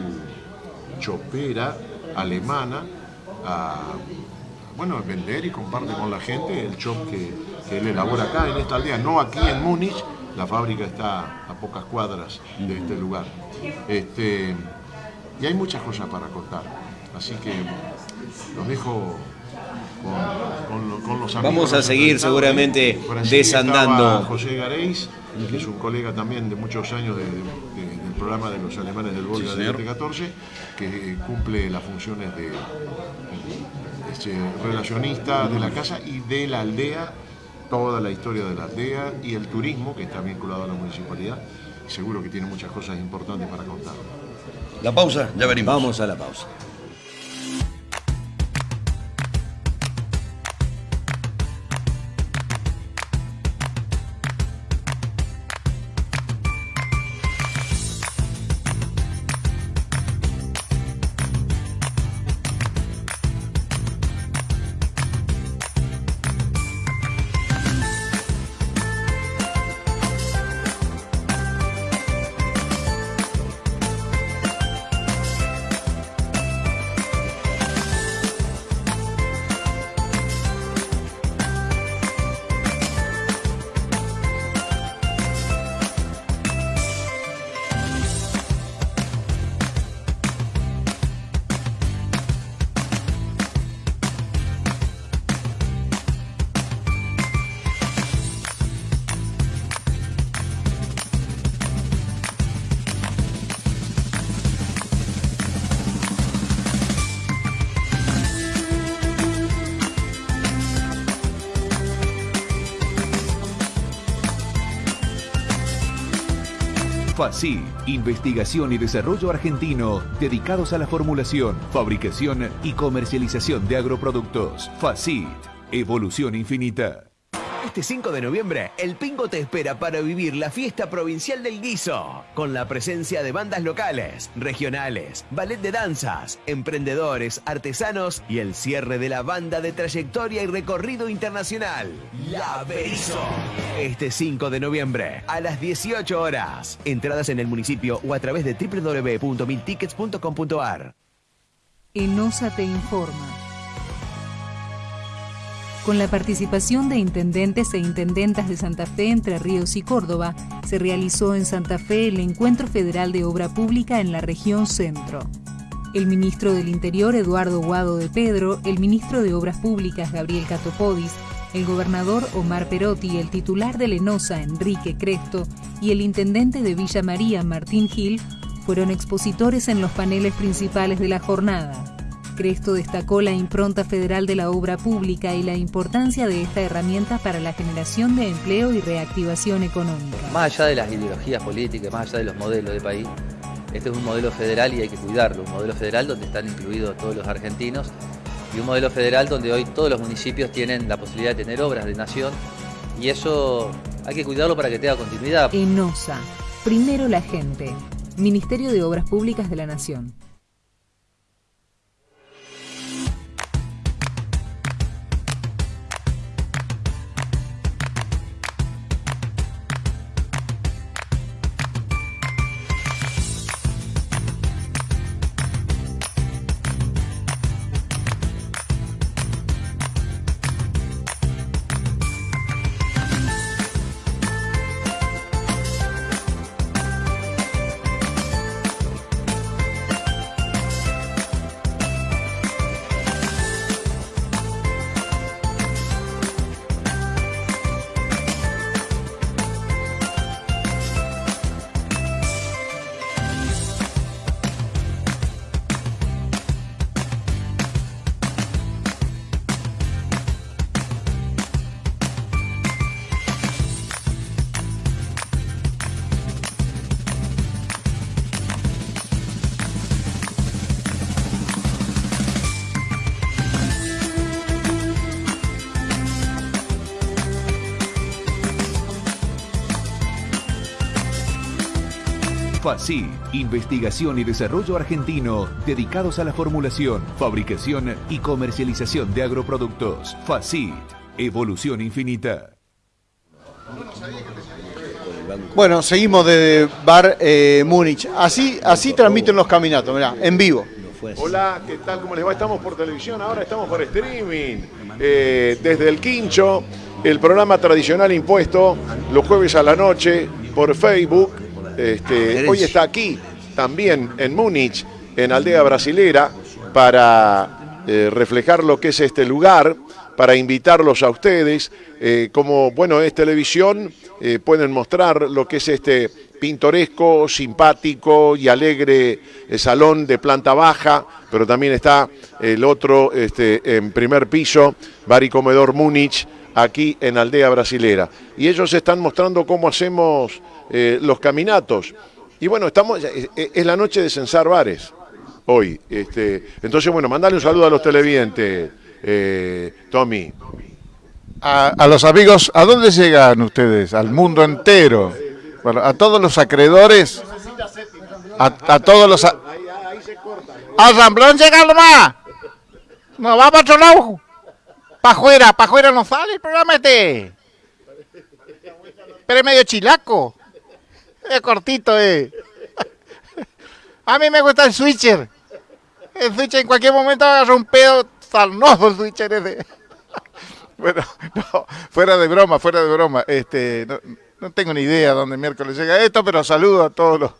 chopera alemana a bueno, vender y comparte con la gente el chop que, él elabora acá en esta aldea, no aquí en Múnich, la fábrica está a pocas cuadras de este lugar. Este, y hay muchas cosas para contar, así que los dejo con, los amigos. Vamos a seguir seguramente desandando. José Gareis, que es un colega también de muchos años del programa de los alemanes del Volga de 14, que cumple las funciones de, este, relacionista de la casa y de la aldea, toda la historia de la aldea y el turismo que está vinculado a la municipalidad. Seguro que tiene muchas cosas importantes para contar. La pausa, ya venimos. Vamos a la pausa. FACI, investigación y desarrollo argentino dedicados a la formulación, fabricación y comercialización de agroproductos. FACIT, evolución infinita. Este 5 de noviembre, el Pingo te espera para vivir la fiesta provincial del guiso, con la presencia de bandas locales, regionales, ballet de danzas, emprendedores, artesanos y el cierre de la banda de trayectoria y recorrido internacional, La Berizo. Este 5 de noviembre, a las 18 horas. Entradas en el municipio o a través de www.miltickets.com.ar. ENOSA te informa con la participación de intendentes e intendentas de Santa Fe, Entre Ríos y Córdoba, se realizó en Santa Fe el Encuentro Federal de Obra Pública en la región centro. El ministro del Interior, Eduardo Guado de Pedro, el ministro de Obras Públicas, Gabriel Catopodis, el gobernador Omar Perotti, el titular de Lenosa, Enrique Cresto, y el intendente de Villa María, Martín Gil, fueron expositores en los paneles principales de la jornada. Cresto destacó la impronta federal de la obra pública y la importancia de esta herramienta para la generación de empleo y reactivación económica. Más allá de las ideologías políticas, más allá de los modelos de país, este es un modelo federal y hay que cuidarlo, un modelo federal donde están incluidos todos los argentinos y un modelo federal donde hoy todos los municipios tienen la posibilidad de tener obras de nación y eso hay que cuidarlo para que tenga continuidad. ENOSA, primero la gente, Ministerio de Obras Públicas de la Nación. FACIT, investigación y desarrollo argentino dedicados a la formulación, fabricación y comercialización de agroproductos. FACIT, evolución infinita. Bueno, seguimos de Bar eh, Múnich. Así, así transmiten los caminatos, mirá, en vivo. Hola, ¿qué tal? ¿Cómo les va? Estamos por televisión, ahora estamos por streaming. Eh, desde el Quincho, el programa tradicional impuesto los jueves a la noche por Facebook. Este, hoy está aquí, también en Múnich, en Aldea Brasilera, para eh, reflejar lo que es este lugar, para invitarlos a ustedes. Eh, como, bueno, es televisión, eh, pueden mostrar lo que es este pintoresco, simpático y alegre salón de planta baja, pero también está el otro este, en primer piso, Bar y Comedor Múnich, aquí en Aldea Brasilera. Y ellos están mostrando cómo hacemos los caminatos. Y bueno, estamos, es la noche de censar bares hoy. Este, entonces, bueno, mandale un saludo a los televidentes, Tommy. A, a, los amigos, ¿a dónde llegan ustedes? Al mundo entero. Bueno, a todos los acreedores, a, a todos los... A, ¡A Ramblón llega nomás! No va para otro lado. Para afuera no sale el programa este. Pero es medio chilaco. Es cortito, eh. A mí me gusta el switcher. El switcher en cualquier momento agarra un pedo sarnoso el switcher ese. Bueno, no, fuera de broma, fuera de broma. Este, no, no, tengo ni idea dónde miércoles llega esto, pero saludo a todos los,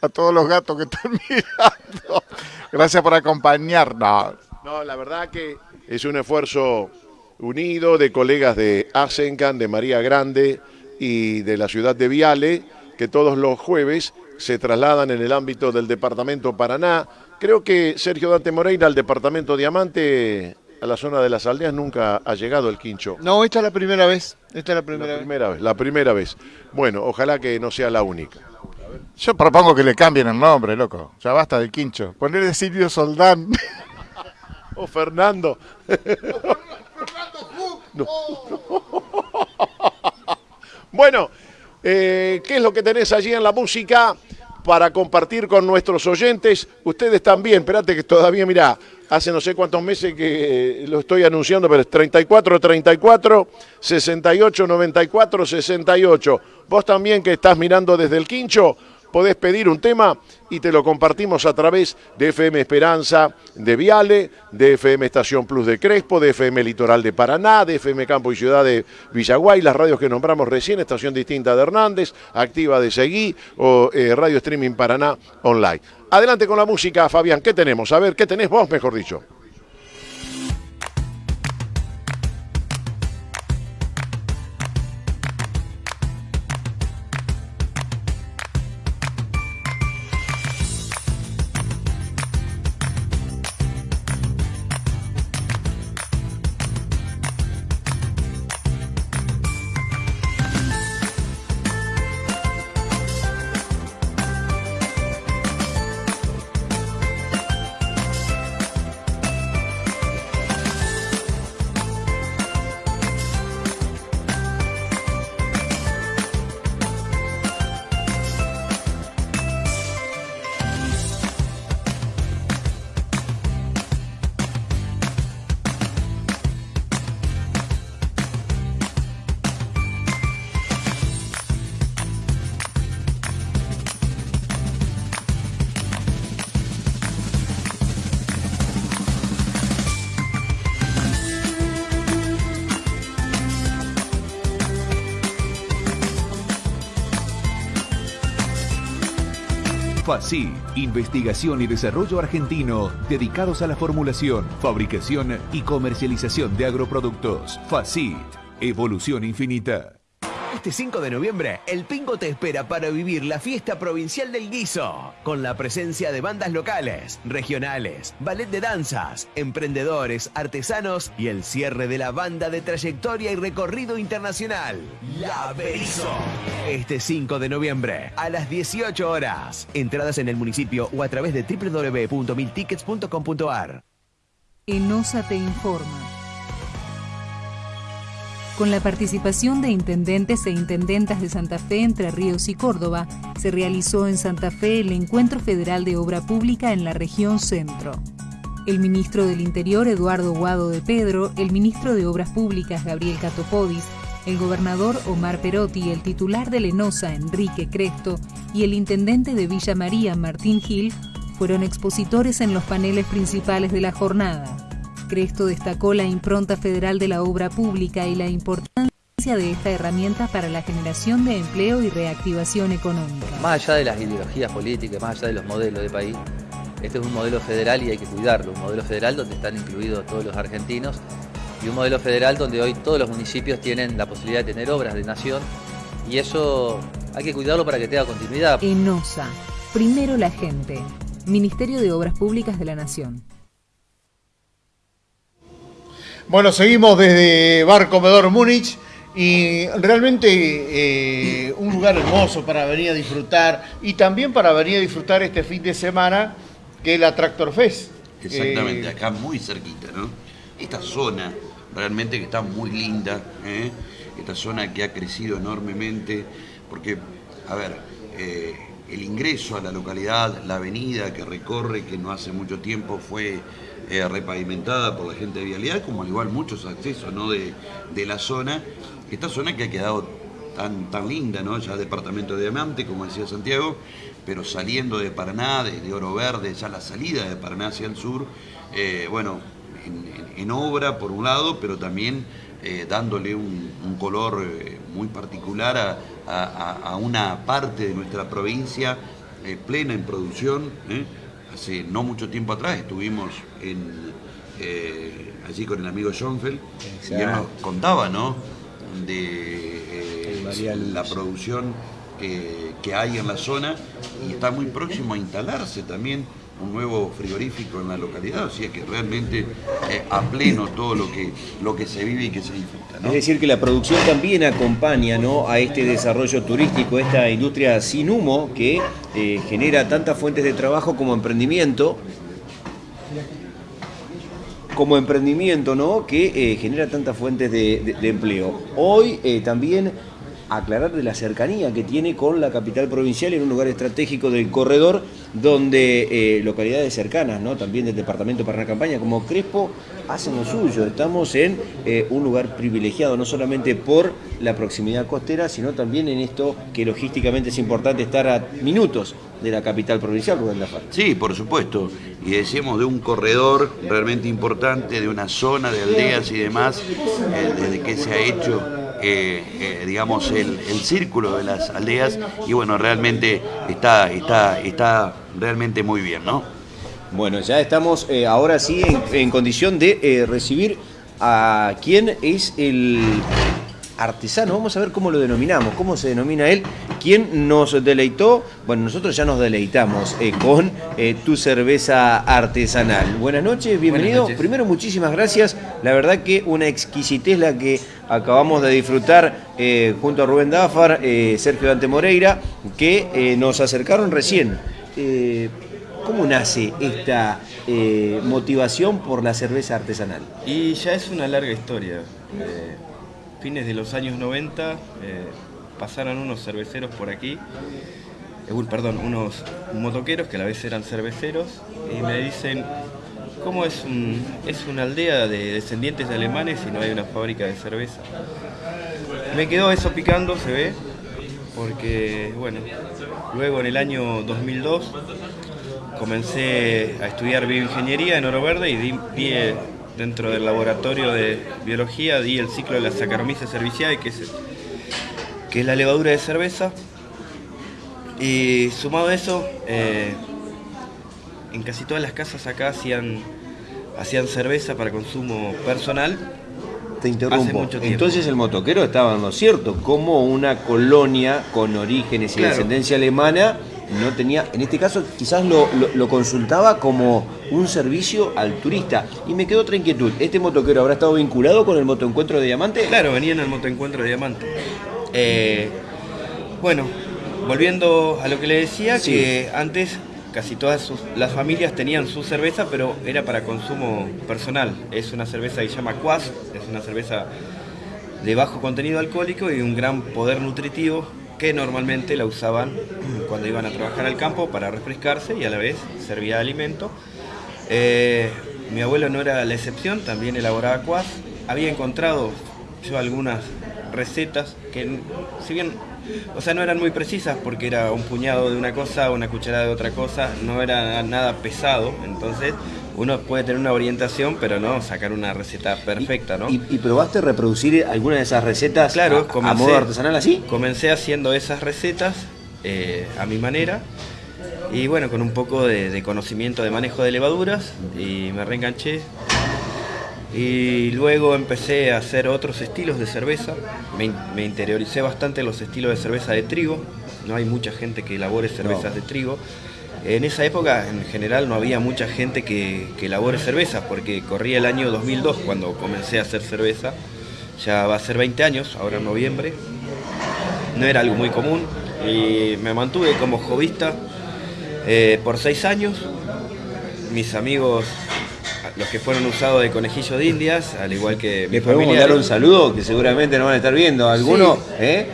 a todos los gatos que están mirando. Gracias por acompañarnos. No, la verdad que es un esfuerzo unido de colegas de Asencan, de María Grande y de la ciudad de Viale, que todos los jueves se trasladan en el ámbito del departamento Paraná. Creo que Sergio Dante Moreira, al departamento Diamante, a la zona de las aldeas nunca ha llegado el quincho. No, esta es la primera vez. Esta es la primera, la primera vez. La primera vez. Bueno, ojalá que no sea la única. Yo propongo que le cambien el nombre, loco. Ya basta del quincho. Ponerle Silvio Soldán. o Fernando. no. bueno, eh, ¿qué es lo que tenés allí en la música? para compartir con nuestros oyentes. Ustedes también, espérate que todavía, mirá, hace no sé cuántos meses que lo estoy anunciando, pero es 34, 34, 68, 94, 68. Vos también que estás mirando desde el quincho, podés pedir un tema y te lo compartimos a través de FM Esperanza de Viale, de FM Estación Plus de Crespo, de FM Litoral de Paraná, de FM Campo y Ciudad de Villaguay, las radios que nombramos recién, Estación Distinta de Hernández, Activa de Seguí o eh, Radio Streaming Paraná Online. Adelante con la música, Fabián, ¿qué tenemos? A ver, ¿qué tenés vos, mejor dicho? FACIT, investigación y desarrollo argentino dedicados a la formulación, fabricación y comercialización de agroproductos. FACIT, evolución infinita. Este 5 de noviembre, el Pingo te espera para vivir la fiesta provincial del guiso, con la presencia de bandas locales, regionales, ballet de danzas, emprendedores, artesanos y el cierre de la banda de trayectoria y recorrido internacional, La Berizo. Este 5 de noviembre, a las 18 horas. Entradas en el municipio o a través de www.miltickets.com.ar. ENOSA te informa. Con la participación de intendentes e intendentas de Santa Fe, Entre Ríos y Córdoba, se realizó en Santa Fe el Encuentro Federal de Obra Pública en la región centro. El ministro del Interior, Eduardo Guado de Pedro, el ministro de Obras Públicas, Gabriel Catopodis, el gobernador Omar Perotti, el titular de Lenosa, Enrique Cresto, y el intendente de Villa María, Martín Gil, fueron expositores en los paneles principales de la jornada. Cresto destacó la impronta federal de la obra pública y la importancia de esta herramienta para la generación de empleo y reactivación económica. Más allá de las ideologías políticas, más allá de los modelos de país, este es un modelo federal y hay que cuidarlo, un modelo federal donde están incluidos todos los argentinos y un modelo federal donde hoy todos los municipios tienen la posibilidad de tener obras de nación y eso hay que cuidarlo para que tenga continuidad. ENOSA, primero la gente, Ministerio de Obras Públicas de la Nación. Bueno, seguimos desde Bar Comedor Múnich y realmente eh, un lugar hermoso para venir a disfrutar y también para venir a disfrutar este fin de semana que es la Tractor Fest. Exactamente, Eh, acá muy cerquita, ¿no? Esta zona realmente que está muy linda, ¿eh? esta zona que ha crecido enormemente, porque, a ver, el ingreso a la localidad, la avenida que recorre, que no hace mucho tiempo fue eh, repavimentada por la gente de Vialidad, como al igual muchos accesos ¿no? de, de la zona, esta zona que ha quedado tan, tan linda, ¿no? ya departamento de Diamante, como decía Santiago, pero saliendo de Paraná, desde Oro Verde, ya la salida de Paraná hacia el sur, eh, bueno, en, obra por un lado, pero también eh, dándole un, un color muy particular a, a- a- a una parte de nuestra provincia eh, plena en producción. ¿eh? Hace no mucho tiempo atrás estuvimos en, eh, allí con el amigo Schoenfeld y él nos contaba, ¿no? De la producción que, que hay en la zona y está muy próximo a instalarse también un nuevo frigorífico en la localidad, o sea que realmente eh, a pleno todo lo que, lo que se vive y que se disfruta. Es decir, que la producción también acompaña ¿no? a este desarrollo turístico, esta industria sin humo que eh, genera tantas fuentes de trabajo como emprendimiento, como emprendimiento, ¿no? Que eh, genera tantas fuentes de, empleo. Hoy también aclarar de la cercanía que tiene con la capital provincial en un lugar estratégico del corredor, donde eh, localidades cercanas, ¿no? También del departamento Paraná Campaña, como Crespo, hacen lo suyo. Estamos en eh, un lugar privilegiado, no solamente por la proximidad costera, sino también en esto que logísticamente es importante estar a minutos de la capital provincial, Rubén Lafar. Sí, por supuesto. Y decimos de un corredor realmente importante, de una zona de aldeas y demás, eh, desde que se ha hecho, eh, eh, digamos, el, el círculo de las aldeas. Y bueno, realmente está, está, está realmente muy bien, ¿no? Bueno, ya estamos eh, ahora sí en, en condición de recibir a quién es el artesano. Vamos a ver cómo lo denominamos, cómo se denomina él. ¿Quién nos deleitó? Bueno, nosotros ya nos deleitamos eh, con eh, tu cerveza artesanal. Buenas noches, bienvenido. noches. Primero, muchísimas gracias. La verdad que una exquisitez la que acabamos de disfrutar eh, junto a Rubén Dáfar, eh, Sergio Dante Moreira, que nos acercaron recién. ¿Cómo nace esta motivación por la cerveza artesanal? Y ya es una larga historia. Fines de los años 90 eh, pasaron unos cerveceros por aquí, eh, perdón, unos motoqueros que a la vez eran cerveceros y me dicen, ¿cómo es, es una aldea de descendientes de alemanes y no hay una fábrica de cerveza? Me quedó eso picando, se ve, porque bueno, luego en el año 2002 comencé a estudiar bioingeniería en Oro Verde y di, di, dentro del laboratorio de biología di el ciclo de la Saccharomyces cerevisiae, que es, que es la levadura de cerveza. Y sumado a eso, eh, en casi todas las casas acá hacían, hacían cerveza para consumo personal. Te interrumpo. Entonces el motoquero estaba en lo cierto, como una colonia con orígenes y Claro. descendencia alemana no tenía, en este caso quizás lo, lo- lo consultaba como un servicio al turista. Y me quedó otra inquietud, ¿este motoquero habrá estado vinculado con el motoencuentro de Diamante? Claro, venía en el motoencuentro de Diamante. Eh, bueno, volviendo a lo que le decía, Sí. que antes casi todas sus- las familias tenían su cerveza, pero era para consumo personal. Es una cerveza que se llama Quas, es una cerveza de bajo contenido alcohólico y un gran poder nutritivo que normalmente la usaban cuando iban a trabajar al campo para refrescarse y a la vez servía alimento. Eh, mi abuelo no era la excepción, también elaboraba cuas. Había encontrado yo algunas recetas que, si bien, o sea, no eran muy precisas porque era un puñado de una cosa, una cucharada de otra cosa, no era nada pesado, entonces uno puede tener una orientación, pero no sacar una receta perfecta, ¿no? ¿Y, y probaste reproducir alguna de esas recetas Claro, a- modo artesanal así? Comencé haciendo esas recetas eh, a mi manera y bueno, con un poco de, de conocimiento de manejo de levaduras y me reenganché. Y luego empecé a hacer otros estilos de cerveza, me, in- me interioricé bastante los estilos de cerveza de trigo, no hay mucha gente que elabore cervezas de trigo. En esa época, en general, no había mucha gente que, que elabore cerveza, porque corría el año 2002 cuando comencé a hacer cerveza. Ya va a ser 20 años, ahora en noviembre. No era algo muy común y me mantuve como jovista eh, por 6 años. Mis amigos, los que fueron usados de conejillo de indias, al igual que Les podemos familiares. dar un saludo que seguramente nos van a estar viendo. ¿Algunos? Sí. ¿eh?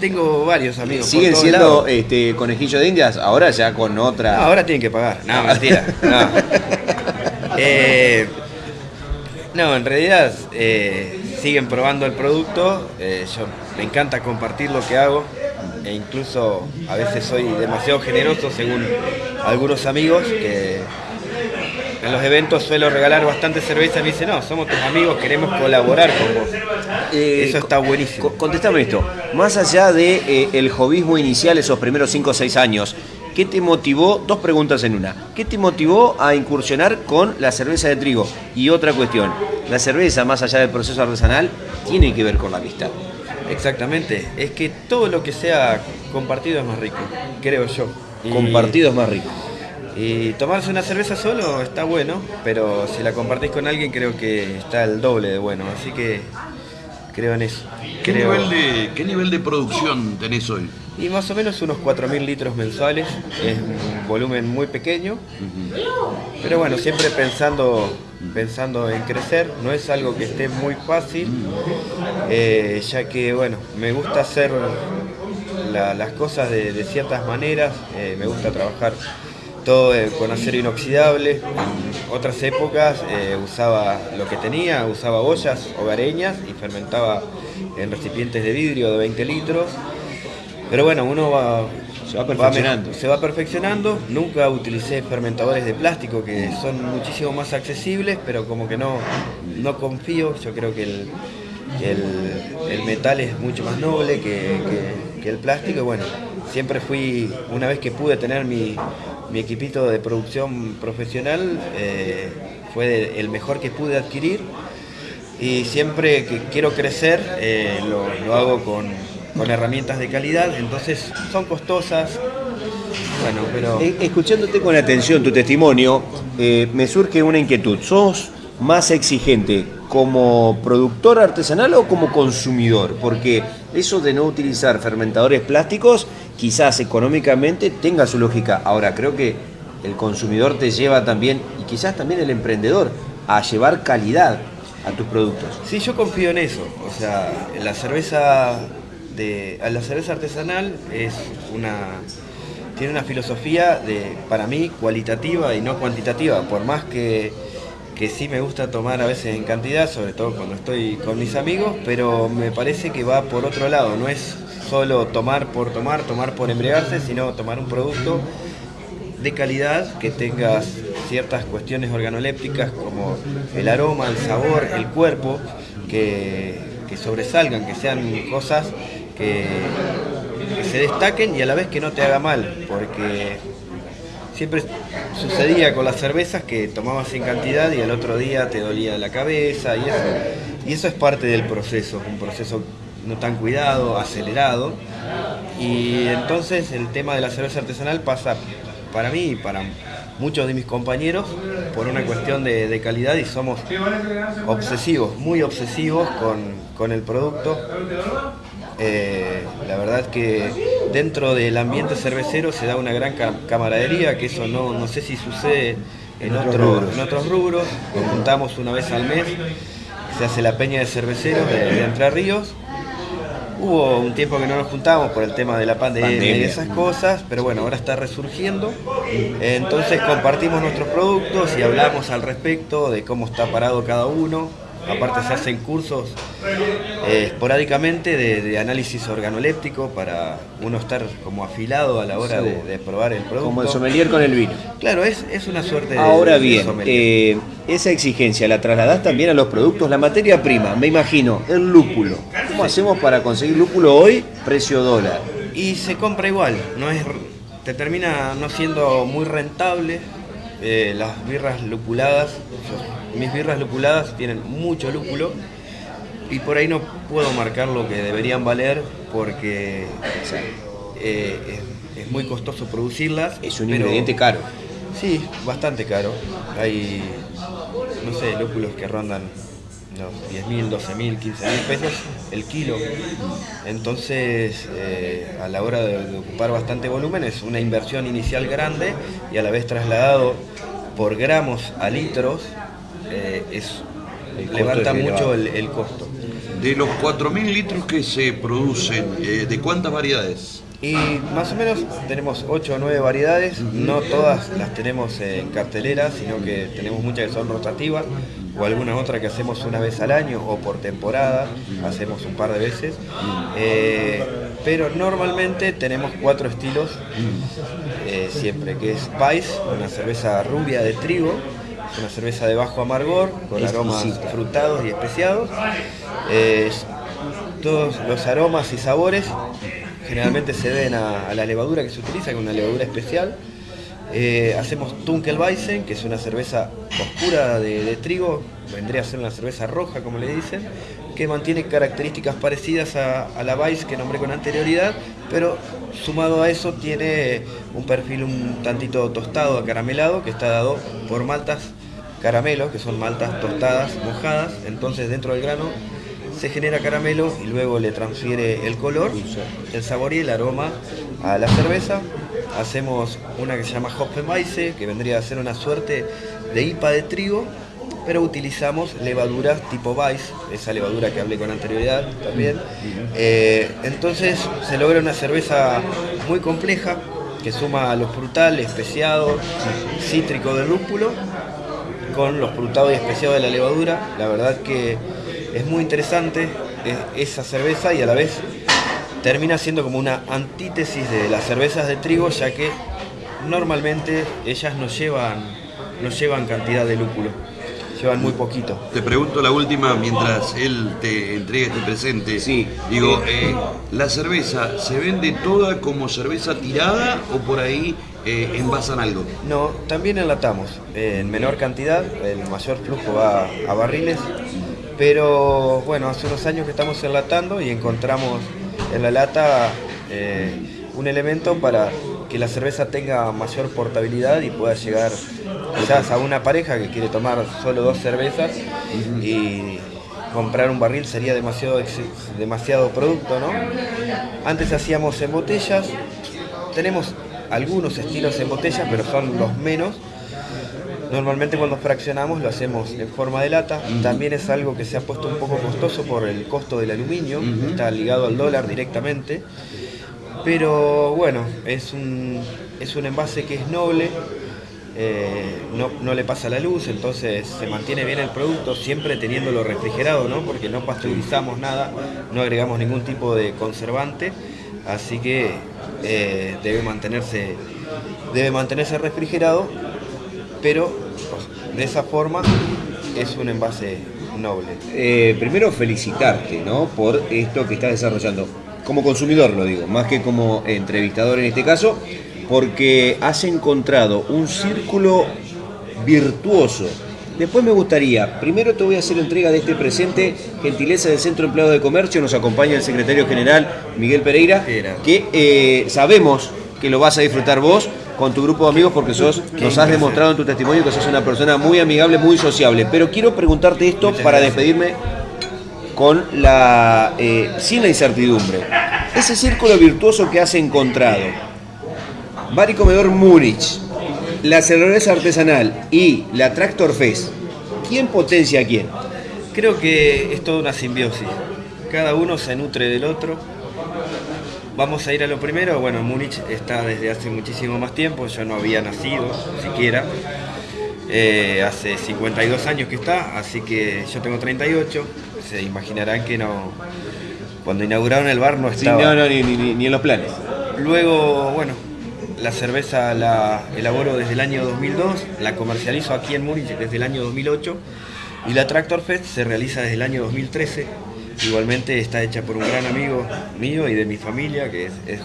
Tengo varios amigos. ¿Siguen siendo lados. este, conejillo de indias? Ahora ya con otra. No, ahora tienen que pagar. No, mentira. No, Eh, no en realidad eh, siguen probando el producto. Eh, yo me encanta compartir lo que hago. E incluso a veces soy demasiado generoso según algunos amigos que en los eventos suelo regalar bastante cerveza y me dicen, no, somos tus amigos, queremos colaborar con vos. Eh, Eso está buenísimo. Co- Contestame esto. Más allá de eh, el jovismo inicial, esos primeros 5 o 6 años, ¿qué te motivó? Dos preguntas en una. ¿Qué te motivó a incursionar con la cerveza de trigo? Y otra cuestión, la cerveza, más allá del proceso artesanal, tiene que ver con la amistad. Exactamente, es que todo lo que sea compartido es más rico, creo yo. Y- Compartido es más rico. Y tomarse una cerveza solo está bueno, pero si la compartís con alguien creo que está el doble de bueno, así que creo en eso. ¿Qué, Creo- nivel de, ¿Qué nivel de producción tenés hoy? Y más o menos unos 4.000 litros mensuales, es un volumen muy pequeño, pero bueno, siempre pensando, pensando en crecer, no es algo que esté muy fácil, eh, ya que bueno, me gusta hacer la- las cosas de, de ciertas maneras, eh, me gusta trabajar todo eh, con acero inoxidable, en otras épocas eh, usaba lo que tenía, usaba ollas hogareñas y fermentaba en recipientes de vidrio de 20 litros. Pero bueno, uno va, Se va perfeccionando. se va perfeccionando. Nunca utilicé fermentadores de plástico que son muchísimo más accesibles, pero como que no, no confío. Yo creo que el, el- el metal es mucho más noble que, que- que el plástico. Y bueno, siempre fui, una vez que pude tener mi, mi equipito de producción profesional, eh, fue el mejor que pude adquirir. Y siempre que quiero crecer, eh, lo, hago con, con herramientas de calidad, entonces son costosas. Bueno, pero... Eh, Escuchándote con atención tu testimonio, eh, me surge una inquietud. ¿Sos más exigente como productor artesanal o como consumidor? Porque eso de no utilizar fermentadores plásticos quizás económicamente tenga su lógica. Ahora, creo que el consumidor te lleva también, y quizás también el emprendedor, a llevar calidad a tus productos. Sí, yo confío en eso. O sea, la cerveza de la cerveza artesanal es una tiene una filosofía de para mí cualitativa y no cuantitativa, por más que que sí me gusta tomar a veces en cantidad, sobre todo cuando estoy con mis amigos, pero me parece que va por otro lado, no es solo tomar por tomar, tomar por embriagarse, sino tomar un producto de calidad que tenga ciertas cuestiones organolépticas como el aroma, el sabor, el cuerpo, que, que sobresalgan, que sean cosas que, que se destaquen y a la vez que no te haga mal, porque siempre sucedía con las cervezas que tomabas en cantidad y al otro día te dolía la cabeza y eso, y eso es parte del proceso, un proceso no tan cuidado, acelerado. Y entonces el tema de la cerveza artesanal pasa para mí y para muchos de mis compañeros por una cuestión de, de calidad y somos obsesivos, muy obsesivos con, con el producto. Eh, la verdad que dentro del ambiente cervecero se da una gran ca- camaradería, que eso no, no sé si sucede en, otros otro- rubros. en otros rubros. Nos juntamos una vez al mes, se hace la peña de cerveceros de, de Entre Ríos. Hubo un tiempo que no nos juntábamos por el tema de la pandemia, y Pandemia. esas cosas, pero bueno, ahora está resurgiendo. Entonces compartimos nuestros productos y hablamos al respecto de cómo está parado cada uno. Aparte se hacen cursos eh, esporádicamente de, de análisis organoléptico para uno estar como afilado a la hora de, de probar el producto. Como el sommelier con el vino. Claro, es, es una suerte de... Ahora de bien, sommelier. eh, esa exigencia la trasladás también a los productos, la materia prima, me imagino, el lúpulo. ¿Cómo hacemos para conseguir lúpulo hoy? Precio dólar. Y se compra igual, no es, te termina no siendo muy rentable. eh, las birras lupuladas, mis birras lupuladas tienen mucho lúpulo y por ahí no puedo marcar lo que deberían valer porque eh, es, es muy costoso producirlas. Es un pero- ingrediente caro. Sí, bastante caro. Hay, no sé, lúpulos que rondan los 10 mil, 12 mil, 15 mil pesos el kilo. Entonces, eh, a la hora de, de ocupar bastante volumen, es una inversión inicial grande y a la vez trasladado por gramos a litros, eh, es, levanta mucho el, el costo. De los 4.000 litros que se producen, eh, ¿de cuántas variedades? Y más o menos tenemos 8 o 9 variedades, no todas las tenemos en cartelera, sino que tenemos muchas que son rotativas o alguna otra que hacemos una vez al año o por temporada, hacemos un par de veces. Eh, pero normalmente tenemos cuatro estilos eh, siempre, que es Vice, una cerveza rubia de trigo, una cerveza de bajo amargor, con aromas frutados y especiados. Eh, todos los aromas y sabores generalmente se deben a, a la levadura que se utiliza, que es una levadura especial. Eh, hacemos Tunkelweizen, que es una cerveza oscura de, de trigo, vendría a ser una cerveza roja, como le dicen, que mantiene características parecidas a, a la Weiss que nombré con anterioridad, pero sumado a eso tiene un perfil un tantito tostado, acaramelado, que está dado por maltas caramelo, que son maltas tostadas, mojadas, entonces dentro del grano se genera caramelo y luego le transfiere el color, el sabor y el aroma a la cerveza. Hacemos una que se llama Hopfenweisse, que vendría a ser una suerte de IPA de trigo, pero utilizamos levaduras tipo Weiss, esa levadura que hablé con anterioridad también. Eh, entonces se logra una cerveza muy compleja que suma los frutales, especiados, cítrico del lúpulo con los frutados y especiados de la levadura. La verdad que es muy interesante esa cerveza y a la vez termina siendo como una antítesis de las cervezas de trigo, ya que normalmente ellas no llevan, no llevan cantidad de lúpulo, llevan muy poquito. Te pregunto la última mientras él te entrega este presente. Sí. Digo, eh, ¿la cerveza se vende toda como cerveza tirada o por ahí eh, envasan algo? No, también enlatamos, eh, en menor cantidad, el mayor flujo va a barriles, pero bueno, hace unos años que estamos enlatando y encontramos en la lata eh, un elemento para que la cerveza tenga mayor portabilidad y pueda llegar quizás a una pareja que quiere tomar solo dos cervezas y comprar un barril sería demasiado, demasiado producto, ¿no? Antes hacíamos en botellas, tenemos algunos estilos en botellas, pero son los menos. Normalmente cuando fraccionamos lo hacemos en forma de lata. También es algo que se ha puesto un poco costoso por el costo del aluminio, está ligado al dólar directamente. Pero bueno, es un, es un envase que es noble, eh, no, no le pasa la luz, entonces se mantiene bien el producto, siempre teniéndolo refrigerado, ¿no? porque no pasteurizamos nada, no agregamos ningún tipo de conservante, así que eh, debe, mantenerse, debe mantenerse refrigerado, pero de esa forma es un envase noble. Eh, primero felicitarte, ¿no? Por esto que estás desarrollando. Como consumidor lo digo, más que como entrevistador en este caso, porque has encontrado un círculo virtuoso. Después me gustaría, primero te voy a hacer entrega de este presente, gentileza del Centro Empleado de Comercio, nos acompaña el secretario general Miguel Pereira, que eh, sabemos que lo vas a disfrutar vos con tu grupo de amigos porque sos, nos has demostrado en tu testimonio que sos una persona muy amigable, muy sociable. Pero quiero preguntarte esto para despedirme con la eh, sin la incertidumbre. Ese círculo virtuoso que has encontrado, Bar y Comedor Múnich, la cerveza artesanal y la Tractor Fest, ¿quién potencia a quién? Creo que es toda una simbiosis. Cada uno se nutre del otro. Vamos a ir a lo primero. Bueno, Múnich está desde hace muchísimo más tiempo. Yo no había nacido siquiera. Eh, hace 52 años que está, así que yo tengo 38. Se imaginarán que no. Cuando inauguraron el bar no Sí, estaba. no, no, ni, ni- ni en los planes. Luego, bueno, la cerveza la elaboro desde el año 2002, la comercializo aquí en Múnich desde el año 2008 y la Tractor Fest se realiza desde el año 2013. Igualmente está hecha por un gran amigo mío y de mi familia, que es, es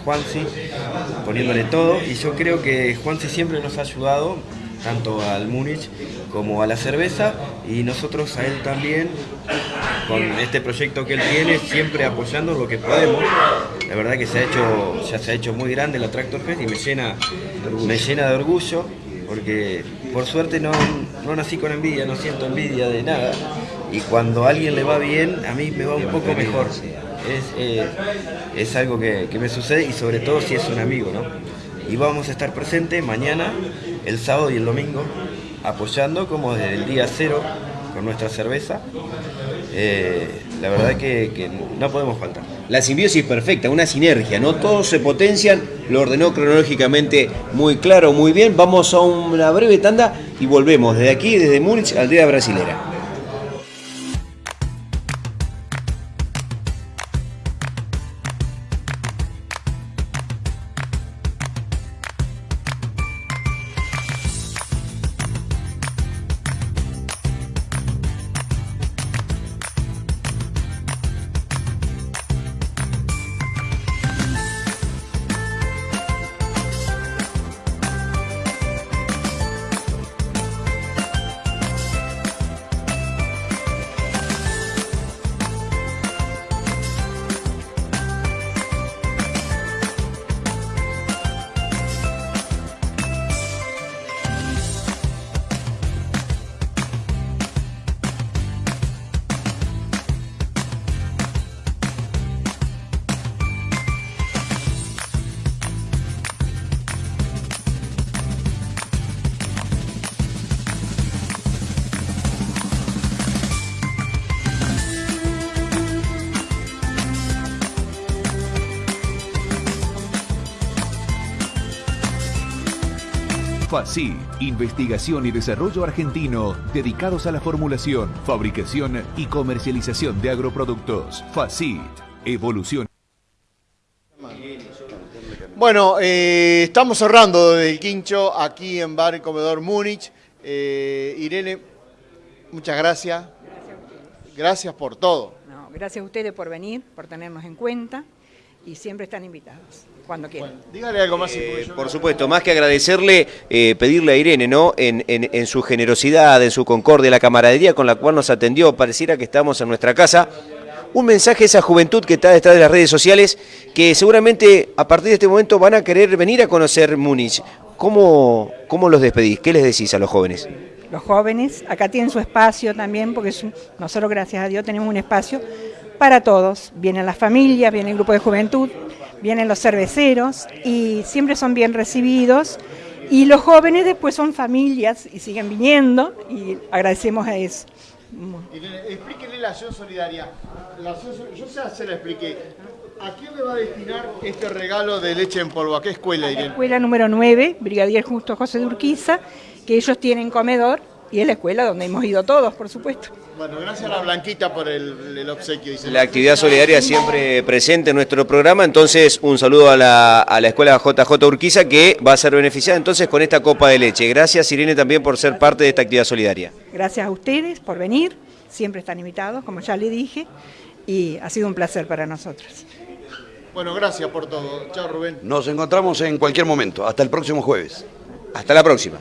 poniéndole todo. Y yo creo que Juansi siempre nos ha ayudado, tanto al Múnich como a la cerveza, y nosotros a él también, con este proyecto que él tiene, siempre apoyando lo que podemos. La verdad que se ha hecho, ya se ha hecho muy grande la Tractor Fest y me llena, me llena de orgullo, porque por suerte no, no nací con envidia, no siento envidia de nada. Y cuando a alguien le va bien, a mí me va un poco mejor. Es, eh, es algo que, que me sucede y sobre todo si es un amigo, ¿no? Y vamos a estar presentes mañana, el sábado y el domingo, apoyando como desde el día cero con nuestra cerveza. Eh, la verdad que, que no podemos faltar. La simbiosis perfecta, una sinergia, ¿no? Todos se potencian, lo ordenó cronológicamente muy claro, muy bien. Vamos a una breve tanda y volvemos desde aquí, desde Múnich, aldea brasilera. FACIT, Investigación y Desarrollo Argentino, dedicados a la formulación, fabricación y comercialización de agroproductos. FACIT, Evolución. Bueno, eh, estamos cerrando desde el Quincho aquí en Bar y Comedor Múnich. Eh, Irene, muchas gracias. Gracias por todo. No, gracias a ustedes por venir, por tenernos en cuenta y siempre están invitados, cuando quieran. Dígale algo más. Eh, por supuesto, más que agradecerle, eh, pedirle a Irene, ¿no? En, en- en su generosidad, en su concordia, la camaradería con la cual nos atendió, pareciera que estamos en nuestra casa. Un mensaje a esa juventud que está detrás de las redes sociales, que seguramente a partir de este momento van a querer venir a conocer Múnich. ¿Cómo, cómo los despedís? ¿Qué les decís a los jóvenes? Los jóvenes acá tienen su espacio también, porque es un- nosotros, gracias a Dios, tenemos un espacio para todos. Vienen las familias, viene el grupo de juventud, vienen los cerveceros y siempre son bien recibidos. Y los jóvenes después son familias y siguen viniendo y agradecemos a eso. Irene, explíquele la acción solidaria. La acción yo ya se la expliqué. ¿A quién le va a destinar este regalo de leche en polvo? ¿A qué escuela, Irene? Escuela número 9, Brigadier Justo José de Urquiza, que ellos tienen comedor y es la escuela donde hemos ido todos, por supuesto. Bueno, gracias a la Blanquita por el, el obsequio. dice. La actividad solidaria siempre presente en nuestro programa, entonces un saludo a la, a la escuela JJ Urquiza que va a ser beneficiada entonces con esta copa de leche. Gracias Irene también por ser parte de esta actividad solidaria. Gracias a ustedes por venir, siempre están invitados, como ya le dije, y ha sido un placer para nosotros. Bueno, gracias por todo. Chao, Rubén. Nos encontramos en cualquier momento. Hasta el próximo jueves. Hasta la próxima.